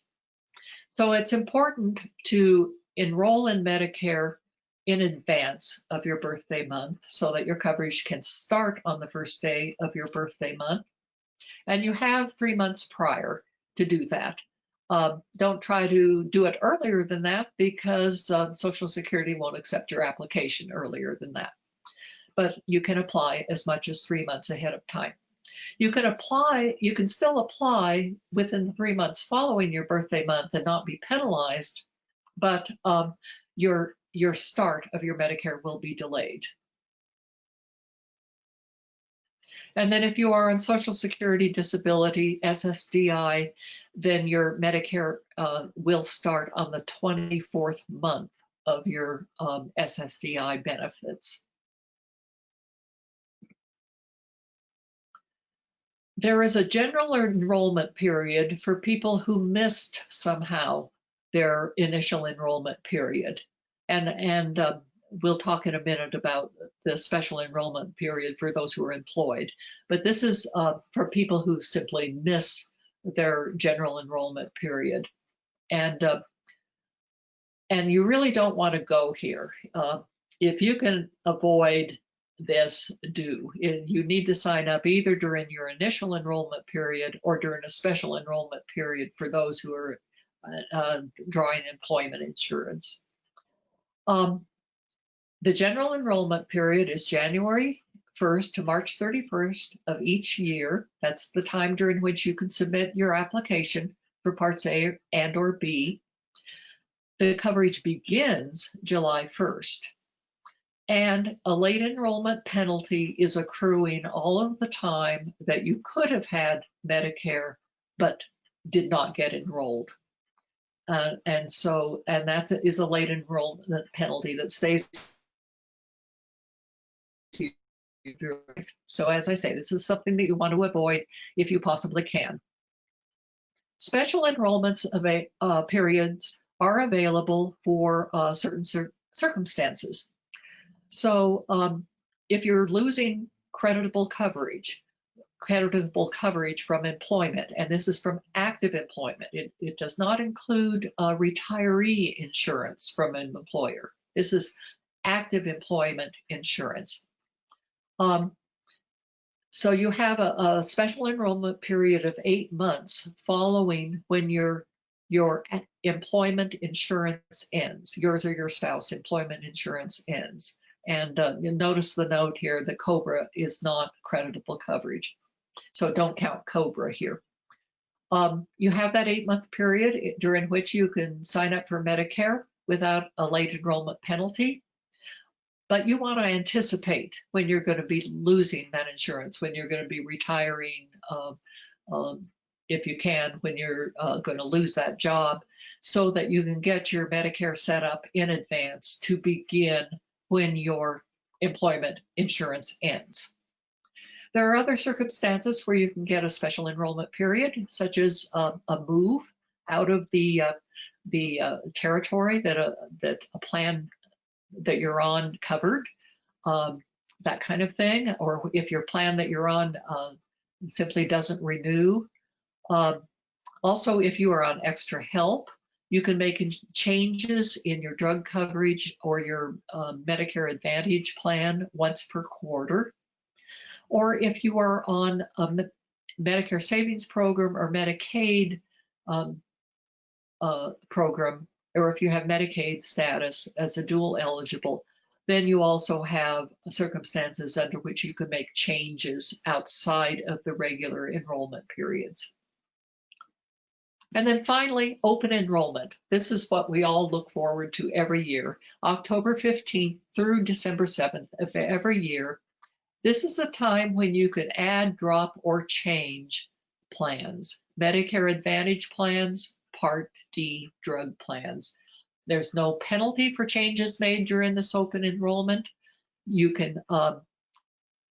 So it's important to enroll in Medicare in advance of your birthday month so that your coverage can start on the first day of your birthday month. And you have three months prior to do that. Uh, don't try to do it earlier than that because uh, Social Security won't accept your application earlier than that. But you can apply as much as three months ahead of time. You can apply, you can still apply within the three months following your birthday month and not be penalized, but um, your, your start of your Medicare will be delayed. And then if you are on Social Security Disability, SSDI, then your Medicare uh, will start on the 24th month of your um, SSDI benefits. There is a general enrollment period for people who missed somehow their initial enrollment period. And, and uh, we'll talk in a minute about the special enrollment period for those who are employed. But this is uh, for people who simply miss their general enrollment period. And, uh, and you really don't want to go here. Uh, if you can avoid this, do. You need to sign up either during your initial enrollment period or during a special enrollment period for those who are uh, drawing employment insurance. Um, the general enrollment period is January 1st to March 31st of each year. That's the time during which you can submit your application for Parts A and or B. The coverage begins July 1st. And a late enrollment penalty is accruing all of the time that you could have had Medicare but did not get enrolled. Uh, and so, and that is a late enrollment penalty that stays so as I say, this is something that you want to avoid if you possibly can. Special enrollments of a, uh, periods are available for uh, certain circumstances. So um, if you're losing creditable coverage, creditable coverage from employment, and this is from active employment. It, it does not include uh, retiree insurance from an employer. This is active employment insurance. Um, so you have a, a special enrollment period of eight months following when your your employment insurance ends. Yours or your spouse employment insurance ends. And uh, notice the note here that COBRA is not creditable coverage. So don't count COBRA here. Um, you have that eight month period during which you can sign up for Medicare without a late enrollment penalty. But you want to anticipate when you're going to be losing that insurance, when you're going to be retiring, uh, um, if you can, when you're uh, going to lose that job, so that you can get your Medicare set up in advance to begin when your employment insurance ends. There are other circumstances where you can get a special enrollment period, such as uh, a move out of the uh, the uh, territory that a that a plan that you're on covered, um, that kind of thing, or if your plan that you're on uh, simply doesn't renew. Um, also, if you are on extra help, you can make changes in your drug coverage or your uh, Medicare Advantage plan once per quarter or if you are on a Medicare Savings Program or Medicaid um, uh, program, or if you have Medicaid status as a dual eligible, then you also have circumstances under which you can make changes outside of the regular enrollment periods. And then finally, open enrollment. This is what we all look forward to every year. October 15th through December 7th of every year, this is a time when you can add, drop, or change plans. Medicare Advantage plans, Part D drug plans. There's no penalty for changes made during this open enrollment. You can, um,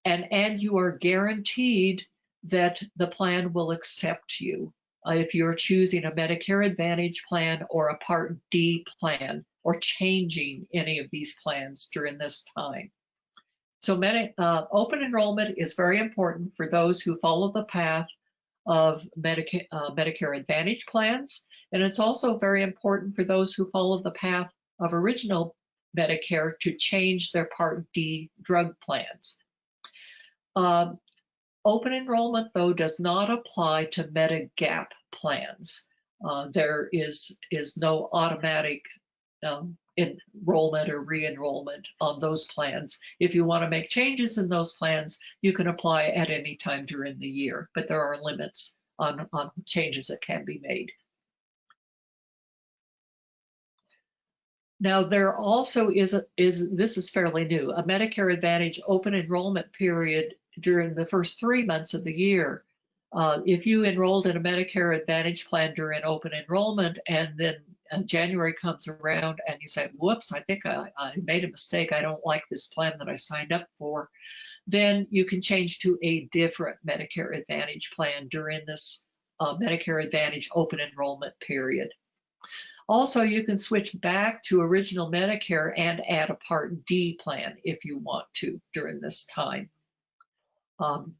and, and you are guaranteed that the plan will accept you uh, if you're choosing a Medicare Advantage plan or a Part D plan or changing any of these plans during this time. So many, uh, open enrollment is very important for those who follow the path of Medica uh, Medicare Advantage plans. And it's also very important for those who follow the path of original Medicare to change their Part D drug plans. Um, open enrollment, though, does not apply to Medigap plans. Uh, there is, is no automatic um, enrollment or re-enrollment on those plans. If you want to make changes in those plans, you can apply at any time during the year, but there are limits on, on changes that can be made. Now there also is, a, is this is fairly new, a Medicare Advantage open enrollment period during the first three months of the year. Uh, if you enrolled in a Medicare Advantage plan during open enrollment and then January comes around and you say, whoops, I think I, I made a mistake. I don't like this plan that I signed up for. Then you can change to a different Medicare Advantage plan during this uh, Medicare Advantage open enrollment period. Also, you can switch back to original Medicare and add a Part D plan if you want to during this time. Um,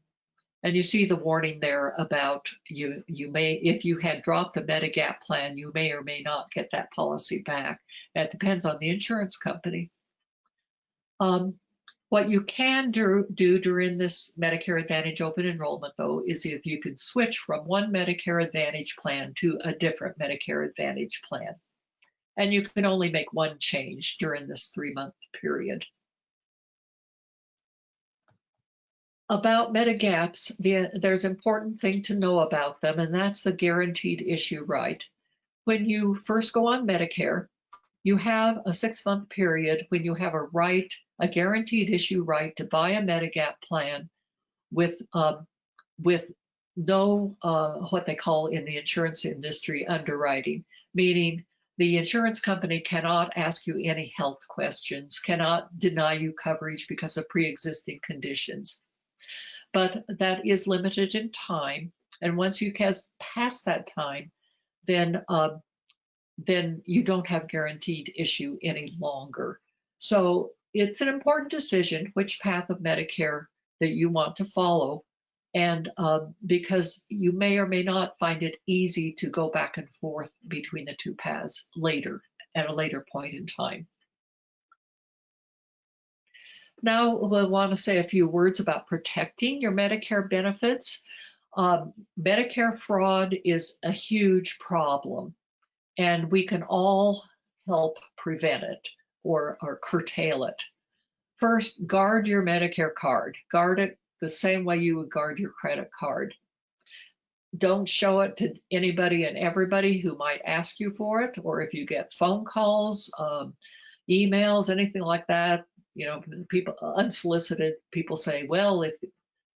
and you see the warning there about you, you may, if you had dropped the Medigap plan, you may or may not get that policy back. That depends on the insurance company. Um, what you can do, do during this Medicare Advantage open enrollment, though, is if you can switch from one Medicare Advantage plan to a different Medicare Advantage plan. And you can only make one change during this three-month period. About Medigaps, the, there's important thing to know about them, and that's the guaranteed issue right. When you first go on Medicare, you have a six-month period when you have a right, a guaranteed issue right to buy a Medigap plan with um, with no uh, what they call in the insurance industry underwriting, meaning the insurance company cannot ask you any health questions, cannot deny you coverage because of pre-existing conditions but that is limited in time. And once you pass past that time, then um, then you don't have guaranteed issue any longer. So it's an important decision which path of Medicare that you want to follow. And uh, because you may or may not find it easy to go back and forth between the two paths later, at a later point in time. Now we'll want to say a few words about protecting your Medicare benefits. Um, Medicare fraud is a huge problem, and we can all help prevent it or, or curtail it. First, guard your Medicare card. Guard it the same way you would guard your credit card. Don't show it to anybody and everybody who might ask you for it, or if you get phone calls, um, emails, anything like that, you know, people unsolicited people say, well, if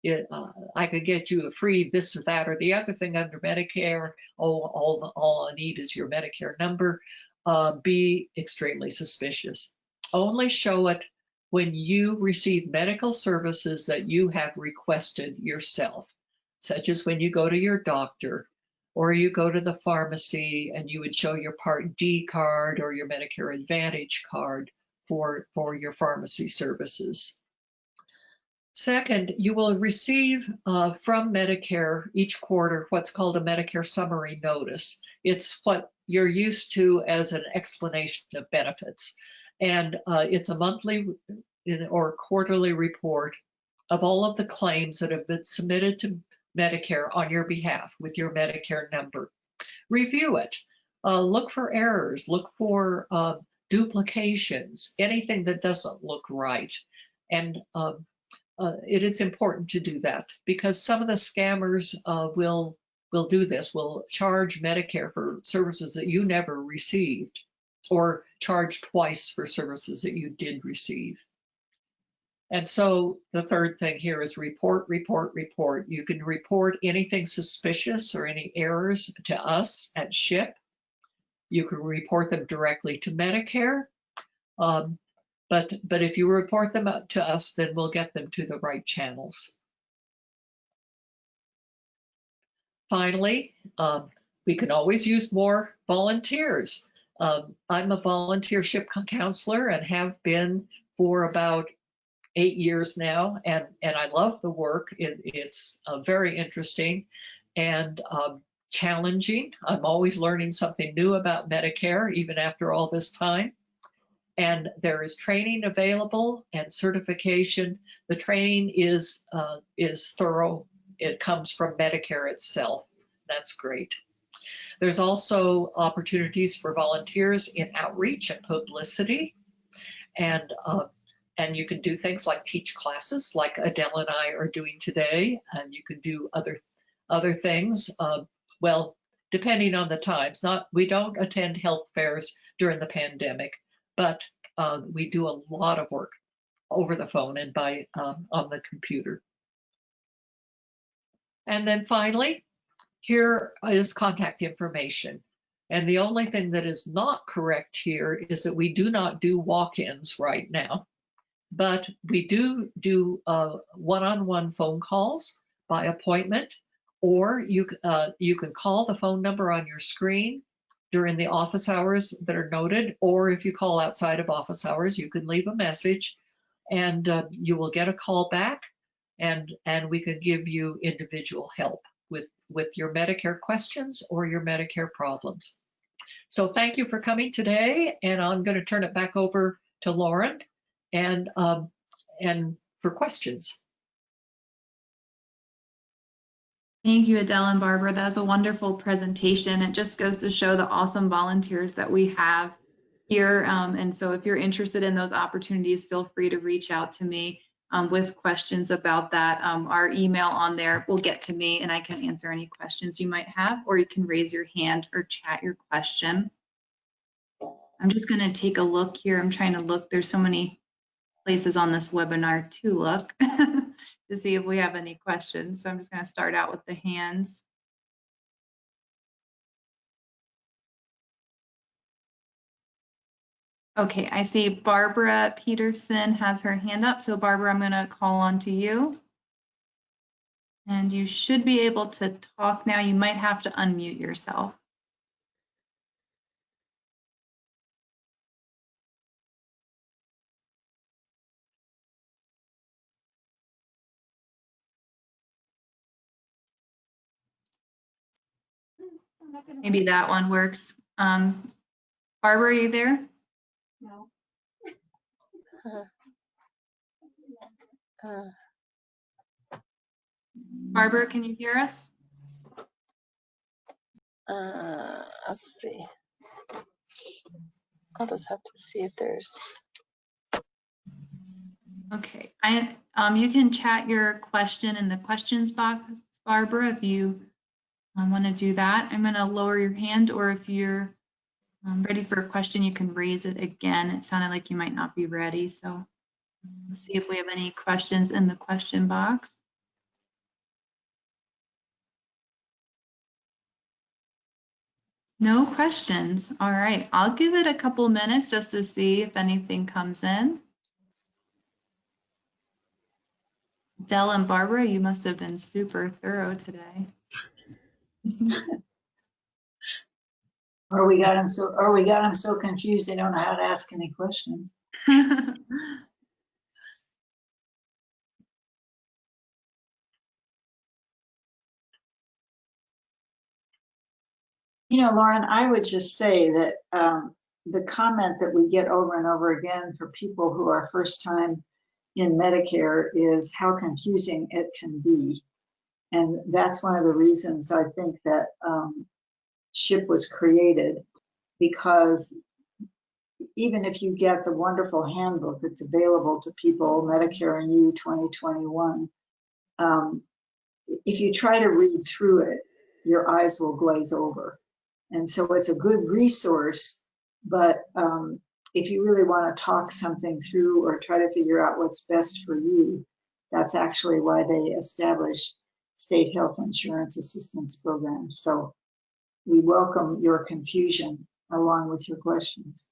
it, uh, I could get you a free this or that or the other thing under Medicare, oh, all, all I need is your Medicare number, uh, be extremely suspicious. Only show it when you receive medical services that you have requested yourself, such as when you go to your doctor or you go to the pharmacy and you would show your Part D card or your Medicare Advantage card for, for your pharmacy services. Second, you will receive uh, from Medicare each quarter what's called a Medicare summary notice. It's what you're used to as an explanation of benefits. And uh, it's a monthly or quarterly report of all of the claims that have been submitted to Medicare on your behalf with your Medicare number. Review it. Uh, look for errors. Look for uh, duplications, anything that doesn't look right. And um, uh, it is important to do that because some of the scammers uh, will will do this, will charge Medicare for services that you never received or charge twice for services that you did receive. And so the third thing here is report, report, report. You can report anything suspicious or any errors to us at SHIP. You can report them directly to Medicare. Um, but, but if you report them to us, then we'll get them to the right channels. Finally, um, we can always use more volunteers. Um, I'm a volunteer SHIP counselor and have been for about eight years now, and, and I love the work. It, it's uh, very interesting and um, challenging. I'm always learning something new about Medicare, even after all this time. And there is training available and certification. The training is uh, is thorough. It comes from Medicare itself. That's great. There's also opportunities for volunteers in outreach and publicity. And uh, and you can do things like teach classes like Adele and I are doing today, and you can do other other things. Uh, well, depending on the times, not we don't attend health fairs during the pandemic, but uh, we do a lot of work over the phone and by um, on the computer. And then finally, here is contact information. And the only thing that is not correct here is that we do not do walk-ins right now but we do do uh, one-on-one phone calls by appointment, or you, uh, you can call the phone number on your screen during the office hours that are noted, or if you call outside of office hours, you can leave a message and uh, you will get a call back and, and we can give you individual help with, with your Medicare questions or your Medicare problems. So thank you for coming today, and I'm going to turn it back over to Lauren and, um, and for questions. Thank you, Adele and Barbara. That was a wonderful presentation. It just goes to show the awesome volunteers that we have here. Um, and so if you're interested in those opportunities, feel free to reach out to me um, with questions about that. Um, our email on there will get to me and I can answer any questions you might have, or you can raise your hand or chat your question. I'm just going to take a look here. I'm trying to look. There's so many places on this webinar to look to see if we have any questions. So I'm just going to start out with the hands. Okay, I see Barbara Peterson has her hand up. So Barbara, I'm going to call on to you. And you should be able to talk now. You might have to unmute yourself. Maybe that one works. Um, Barbara, are you there? No. Uh, Barbara, can you hear us? uh, let's see. I'll just have to see if there's, Okay, I, um, you can chat your question in the questions box, Barbara, if you um, want to do that. I'm going to lower your hand, or if you're um, ready for a question, you can raise it again. It sounded like you might not be ready, so let's see if we have any questions in the question box. No questions. All right, I'll give it a couple minutes just to see if anything comes in. Dell and Barbara, you must have been super thorough today. Or we got them so, or we got them so confused they don't know how to ask any questions. You know, Lauren, I would just say that um, the comment that we get over and over again for people who are first time in Medicare is how confusing it can be. And that's one of the reasons I think that um, SHIP was created because even if you get the wonderful handbook that's available to people, Medicare and You 2021, um, if you try to read through it, your eyes will glaze over. And so it's a good resource, but um, if you really want to talk something through or try to figure out what's best for you, that's actually why they established state health insurance assistance program. So we welcome your confusion along with your questions.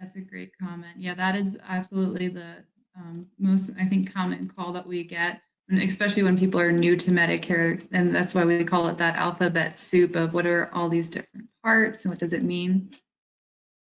That's a great comment. Yeah, that is absolutely the um, most, I think, common call that we get, especially when people are new to Medicare. And that's why we call it that alphabet soup of what are all these different parts and what does it mean?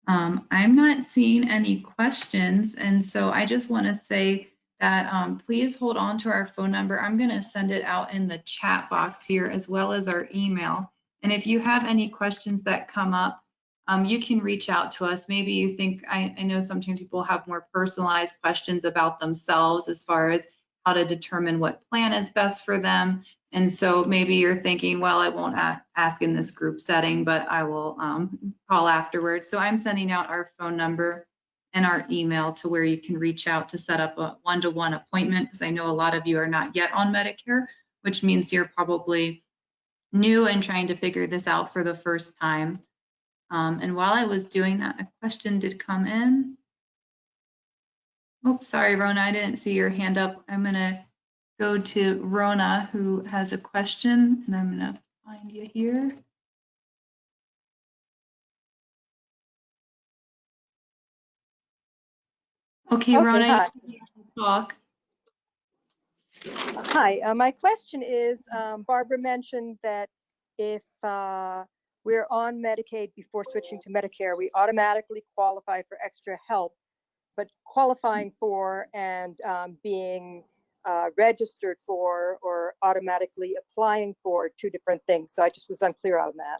Um, I'm not seeing any questions. And so I just want to say that um, please hold on to our phone number. I'm going to send it out in the chat box here as well as our email. And if you have any questions that come up, um, you can reach out to us. Maybe you think, I, I know sometimes people have more personalized questions about themselves as far as how to determine what plan is best for them. And so maybe you're thinking, well, I won't ask in this group setting, but I will um, call afterwards. So I'm sending out our phone number and our email to where you can reach out to set up a one-to-one appointment because I know a lot of you are not yet on Medicare, which means you're probably new and trying to figure this out for the first time. Um, and while I was doing that, a question did come in. Oops, sorry, Rona, I didn't see your hand up. I'm gonna go to Rona, who has a question, and I'm gonna find you here. Okay, Okay, Rona, talk. Hi, uh, my question is, um, Barbara mentioned that if uh, we're on Medicaid before switching to Medicare, we automatically qualify for extra help. But qualifying for and um, being uh, registered for or automatically applying for two different things. So I just was unclear on that.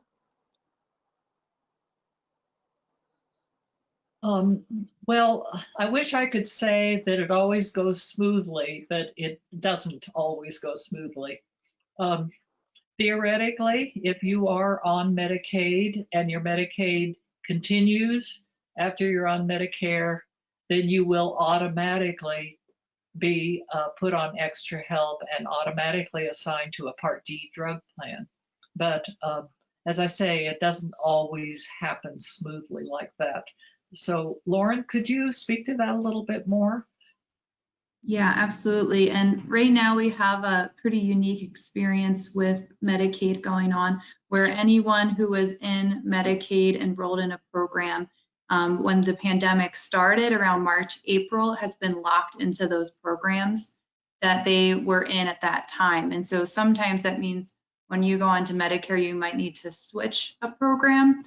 Um, well, I wish I could say that it always goes smoothly, but it doesn't always go smoothly. Um, theoretically, if you are on Medicaid and your Medicaid continues after you're on Medicare, then you will automatically be uh, put on extra help and automatically assigned to a Part D drug plan. But uh, as I say, it doesn't always happen smoothly like that. So Lauren, could you speak to that a little bit more? Yeah, absolutely. And right now we have a pretty unique experience with Medicaid going on where anyone who was in Medicaid enrolled in a program um, when the pandemic started around March, April has been locked into those programs that they were in at that time. And so sometimes that means when you go onto Medicare, you might need to switch a program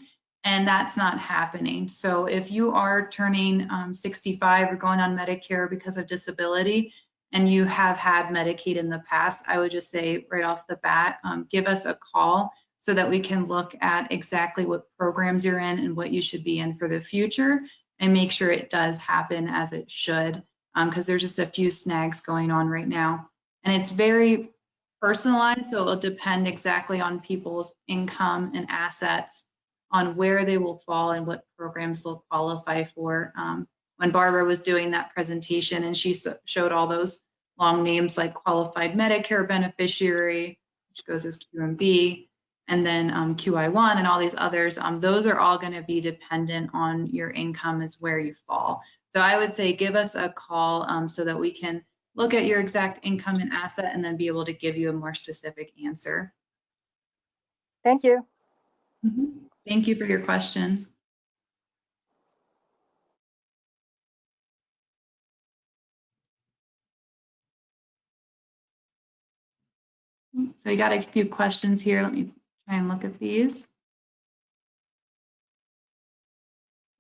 and that's not happening. So if you are turning um, 65 or going on Medicare because of disability, and you have had Medicaid in the past, I would just say right off the bat, um, give us a call so that we can look at exactly what programs you're in and what you should be in for the future and make sure it does happen as it should because there's just a few snags going on right now. And it's very personalized, so it'll depend exactly on people's income and assets on where they will fall and what programs they'll qualify for. Um, when Barbara was doing that presentation and she so- showed all those long names like qualified Medicare beneficiary, which goes as QMB, and then um, QI1 and all these others, um, those are all going to be dependent on your income is where you fall. So I would say give us a call um, so that we can look at your exact income and asset and then be able to give you a more specific answer. Thank you. Thank you for your question. So we got a few questions here. Let me try and look at these.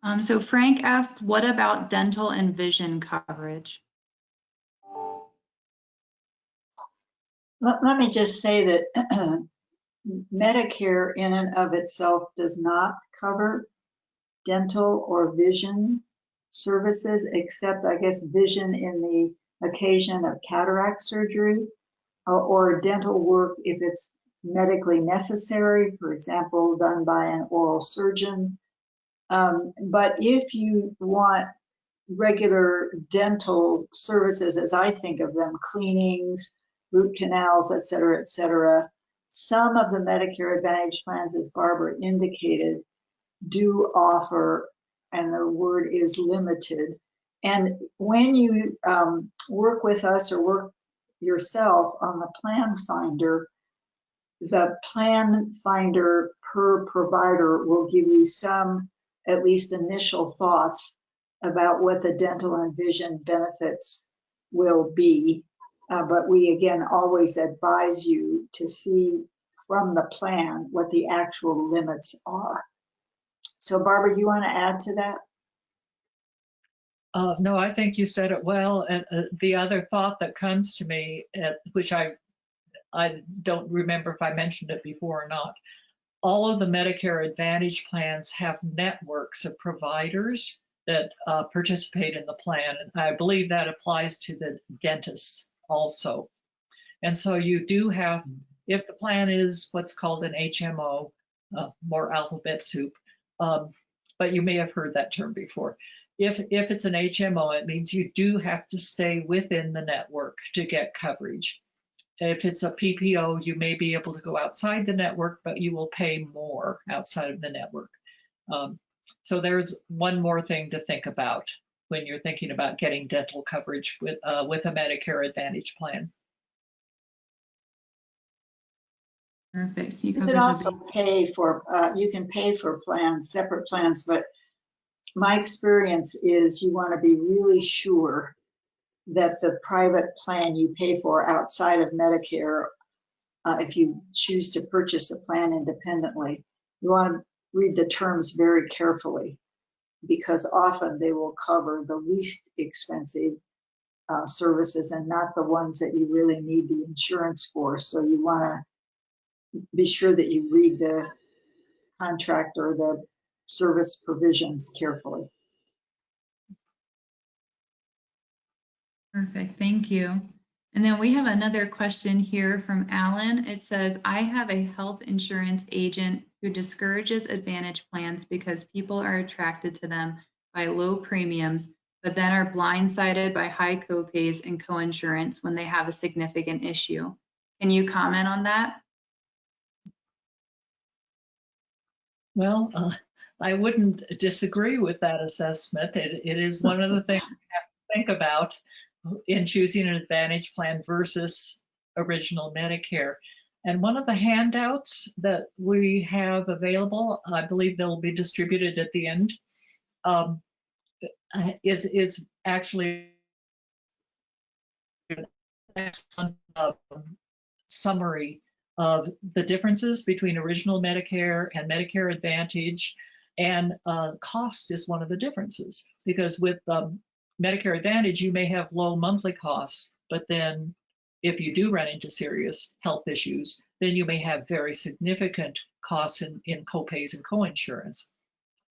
Um, so Frank asked, what about dental and vision coverage? Let, let me just say that Medicare in and of itself does not cover dental or vision services, except I guess vision in the occasion of cataract surgery or, or dental work if it's medically necessary, for example, done by an oral surgeon. Um, but if you want regular dental services, as I think of them, cleanings, root canals, et cetera, et cetera, some of the Medicare Advantage plans, as Barbara indicated, do offer, and the word is limited. And when you um, work with us or work yourself on the plan finder, the plan finder per provider will give you some, at least initial thoughts about what the dental and vision benefits will be. Uh, but we again always advise you to see from the plan what the actual limits are. So Barbara, you want to add to that? Uh, no, I think you said it well. And uh, the other thought that comes to me, uh, which I I don't remember if I mentioned it before or not, all of the Medicare Advantage plans have networks of providers that uh, participate in the plan. And I believe that applies to the dentists also. And so you do have, if the plan is what's called an HMO, uh, more alphabet soup, um, but you may have heard that term before. If, if it's an HMO, it means you do have to stay within the network to get coverage. If it's a PPO, you may be able to go outside the network, but you will pay more outside of the network. Um, so there's one more thing to think about when you're thinking about getting dental coverage with uh, with a Medicare Advantage plan. Perfect. You You covered can the also pay for, uh, you can pay for plans, separate plans, but my experience is you want to be really sure that the private plan you pay for outside of Medicare, uh, if you choose to purchase a plan independently, you want to read the terms very carefully because often they will cover the least expensive uh, services and not the ones that you really need the insurance for. So you want to be sure that you read the contract or the service provisions carefully. Perfect, thank you. And then we have another question here from Alan. It says, I have a health insurance agent who discourages Advantage plans because people are attracted to them by low premiums, but then are blindsided by high copays and coinsurance when they have a significant issue. Can you comment on that? Well, uh, I wouldn't disagree with that assessment. It, it is one of the things you have to think about in choosing an Advantage plan versus original Medicare. And one of the handouts that we have available, I believe they'll be distributed at the end, um, is is actually uh, summary of the differences between original Medicare and Medicare Advantage. And uh, cost is one of the differences because with um, Medicare Advantage, you may have low monthly costs, But then if you do run into serious health issues, then you may have very significant costs in, in copays and coinsurance.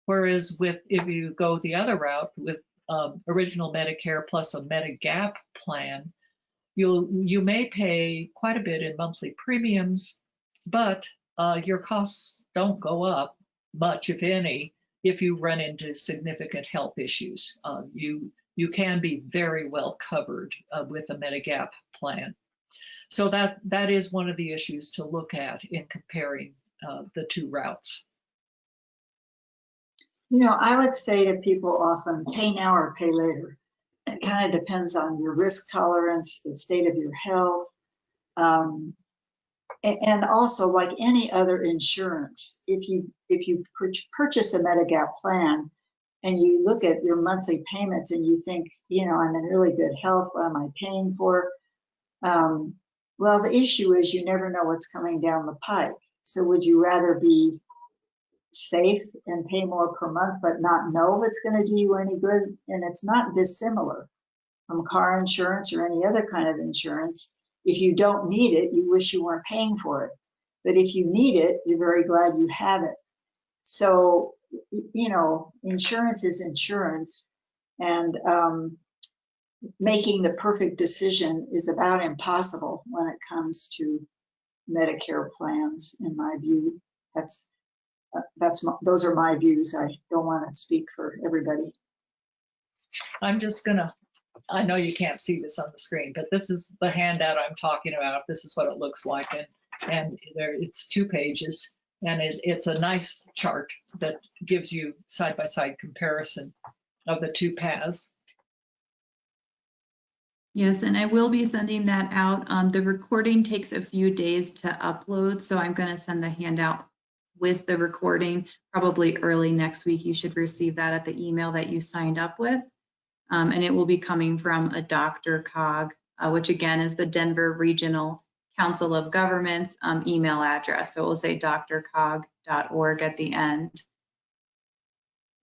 Whereas with, if you go the other route with um, original Medicare plus a Medigap plan, you'll, you may pay quite a bit in monthly premiums, but uh, your costs don't go up much, if any, if you run into significant health issues. Uh, you, you can be very well covered uh, with a Medigap plan. So that, that is one of the issues to look at in comparing uh, the two routes. You know, I would say to people often, pay now or pay later. It kind of depends on your risk tolerance, the state of your health. Um, and also like any other insurance, if you, if you purchase a Medigap plan and you look at your monthly payments and you think, you know, I'm in really good health, what am I paying for? Um, well, the issue is you never know what's coming down the pike. So would you rather be safe and pay more per month, but not know if it's going to do you any good? And it's not dissimilar from car insurance or any other kind of insurance. If you don't need it, you wish you weren't paying for it. But if you need it, you're very glad you have it. So, you know, insurance is insurance. And um, making the perfect decision is about impossible when it comes to Medicare plans, in my view. That's, uh, that's, my- those are my views. I don't want to speak for everybody. I'm just gonna, I know you can't see this on the screen, but this is the handout I'm talking about. This is what it looks like. And, and there, it's two pages. And it, it's a nice chart that gives you side-by-side comparison of the two paths. Yes, and I will be sending that out. Um, the recording takes a few days to upload, so I'm going to send the handout with the recording probably early next week. You should receive that at the email that you signed up with. Um, and it will be coming from a DRCOG, uh, which again is the Denver Regional Council of Governments um, email address. So it will say drcog.org at the end.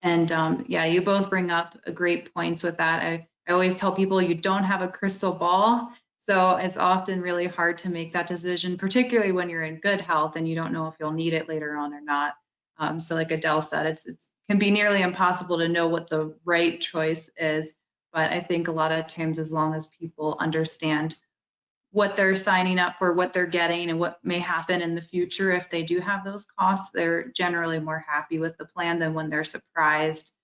And um, yeah, you both bring up great points with that. I, I always tell people you don't have a crystal ball. So it's often really hard to make that decision, particularly when you're in good health and you don't know if you'll need it later on or not. Um, so like Adele said, it's it's can be nearly impossible to know what the right choice is. But I think a lot of times, as long as people understand what they're signing up for, what they're getting, and what may happen in the future if they do have those costs, they're generally more happy with the plan than when they're surprised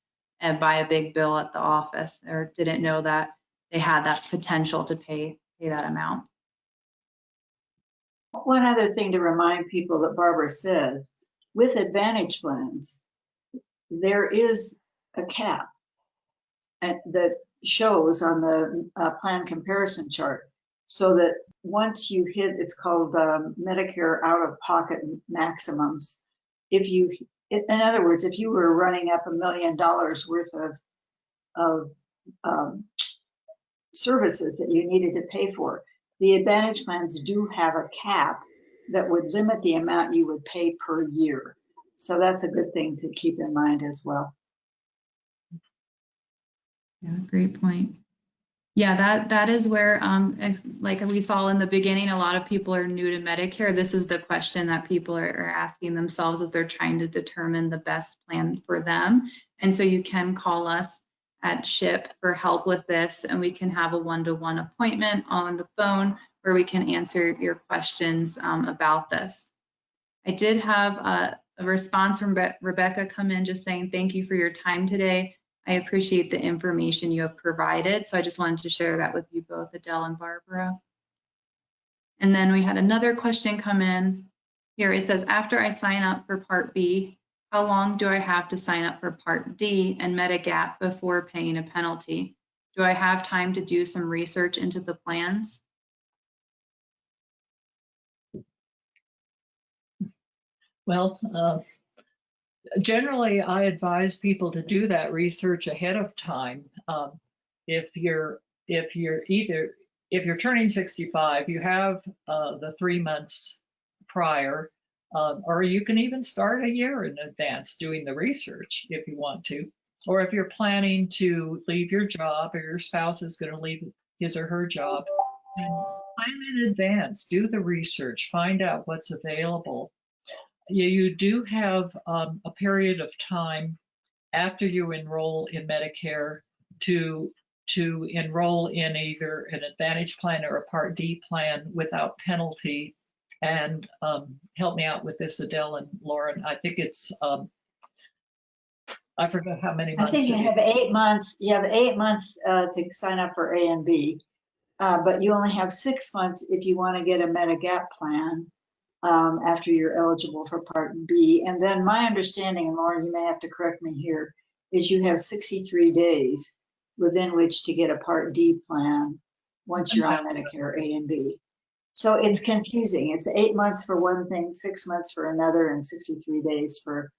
and by a big bill at the office or didn't know that they had that potential to pay pay that amount. One other thing to remind people that Barbara said, with Advantage plans, there is a cap and- that shows on the uh, plan comparison chart. So that once you hit, it's called um, Medicare out-of-pocket maximums. If you, in other words, if you were running up a million dollars worth of, of um, services that you needed to pay for, the Advantage plans do have a cap that would limit the amount you would pay per year. So that's a good thing to keep in mind as well. Yeah, great point. Yeah, that that is where, um, like we saw in the beginning, a lot of people are new to Medicare. This is the question that people are, are asking themselves as they're trying to determine the best plan for them. And so you can call us at SHIP for help with this, and we can have a one-to-one appointment on the phone where we can answer your questions um, about this. I did have a, a response from Be- Rebecca come in just saying thank you for your time today. I appreciate the information you have provided. So I just wanted to share that with you both, Adele and Barbara. And then we had another question come in here. It says, after I sign up for Part B, how long do I have to sign up for Part D and Medigap before paying a penalty? Do I have time to do some research into the plans? Well, uh, generally, I advise people to do that research ahead of time. Um, if you're if you're either if you're turning 65, you have uh, the three months prior, uh, or you can even start a year in advance doing the research if you want to. Or if you're planning to leave your job or your spouse is going to leave his or her job, plan in advance, do the research, find out what's available. You, you do have um, a period of time after you enroll in Medicare to to enroll in either an Advantage plan or a Part D plan without penalty. And um, help me out with this, Adele and Lauren. I think it's um, I forgot how many months. I think you have eight months, you have eight months uh, to sign up for A and B. uh, But you only have six months if you want to get a Medigap plan um, after you're eligible for Part B. And then my understanding, and Lauren, you may have to correct me here, is you have 63 days within which to get a Part D plan once you're on Medicare A and B. So it's confusing. It's eight months for one thing, six months for another, and 63 days for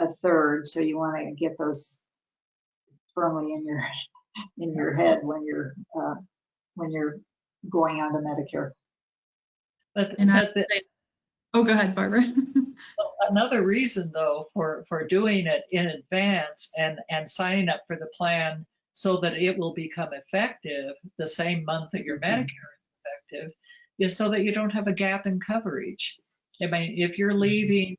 a third. So you want to get those firmly in your, in your head when you're, uh, when you're going on to Medicare. But, And I, the- oh, go ahead, Barbara. another reason though for for doing it in advance and and signing up for the plan so that it will become effective the same month that your Medicare is effective is so that you don't have a gap in coverage. I mean, if you're leaving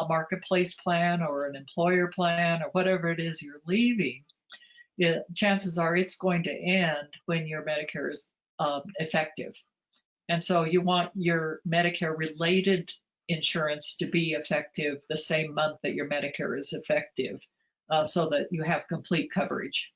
a, a marketplace plan or an employer plan or whatever it is you're leaving, it, chances are it's going to end when your Medicare is um, effective. And so you want your Medicare related insurance to be effective the same month that your Medicare is effective, uh, so that you have complete coverage.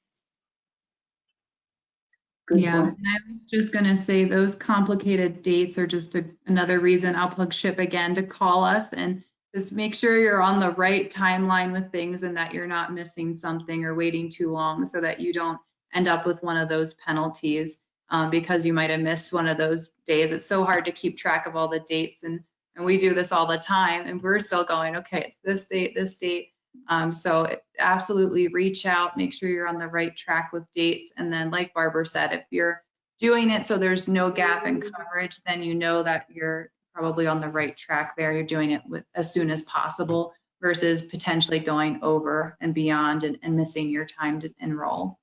Good Yeah, point. and I was just gonna say those complicated dates are just a, another reason I'll plug SHIP again to call us and just make sure you're on the right timeline with things and that you're not missing something or waiting too long so that you don't end up with one of those penalties um, because you might have missed one of those days. It's so hard to keep track of all the dates and and we do this all the time and we're still going, okay, it's this date, this date. Um, so absolutely reach out, make sure you're on the right track with dates. And then like Barbara said, if you're doing it so there's no gap in coverage, then you know that you're probably on the right track there. You're doing it with as soon as possible versus potentially going over and beyond and, and missing your time to enroll.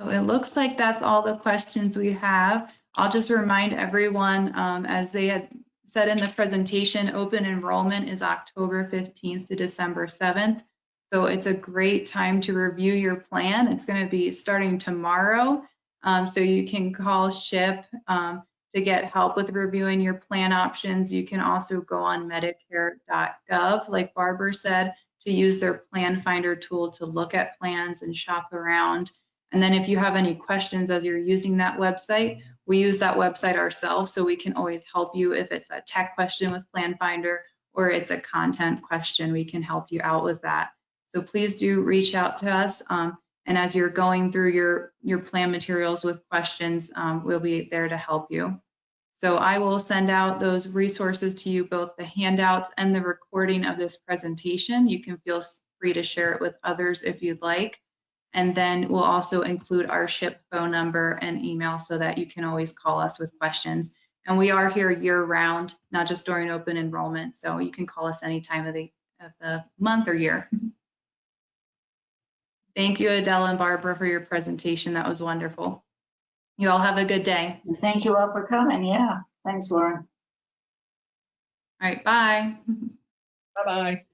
So it looks like that's all the questions we have. I'll just remind everyone, um, as they had said in the presentation, open enrollment is October 15th to December 7th. So it's a great time to review your plan. It's going to be starting tomorrow. Um, so you can call SHIP um, to get help with reviewing your plan options. You can also go on medicare.gov, like Barbara said, to use their plan finder tool to look at plans and shop around. And then if you have any questions as you're using that website, we use that website ourselves, so we can always help you if it's a tech question with Plan Finder or it's a content question, we can help you out with that. So please do reach out to us. Um, and as you're going through your, your plan materials with questions, um, we'll be there to help you. So I will send out those resources to you, both the handouts and the recording of this presentation. You can feel free to share it with others if you'd like. And then we'll also include our SHIP phone number and email so that you can always call us with questions. And we are here year round, not just during open enrollment. So you can call us any time of the, of the month or year. Thank you, Adele and Barbara, for your presentation. That was wonderful. You all have a good day. Thank you all for coming. Yeah, thanks, Lauren. All right, bye. Bye bye.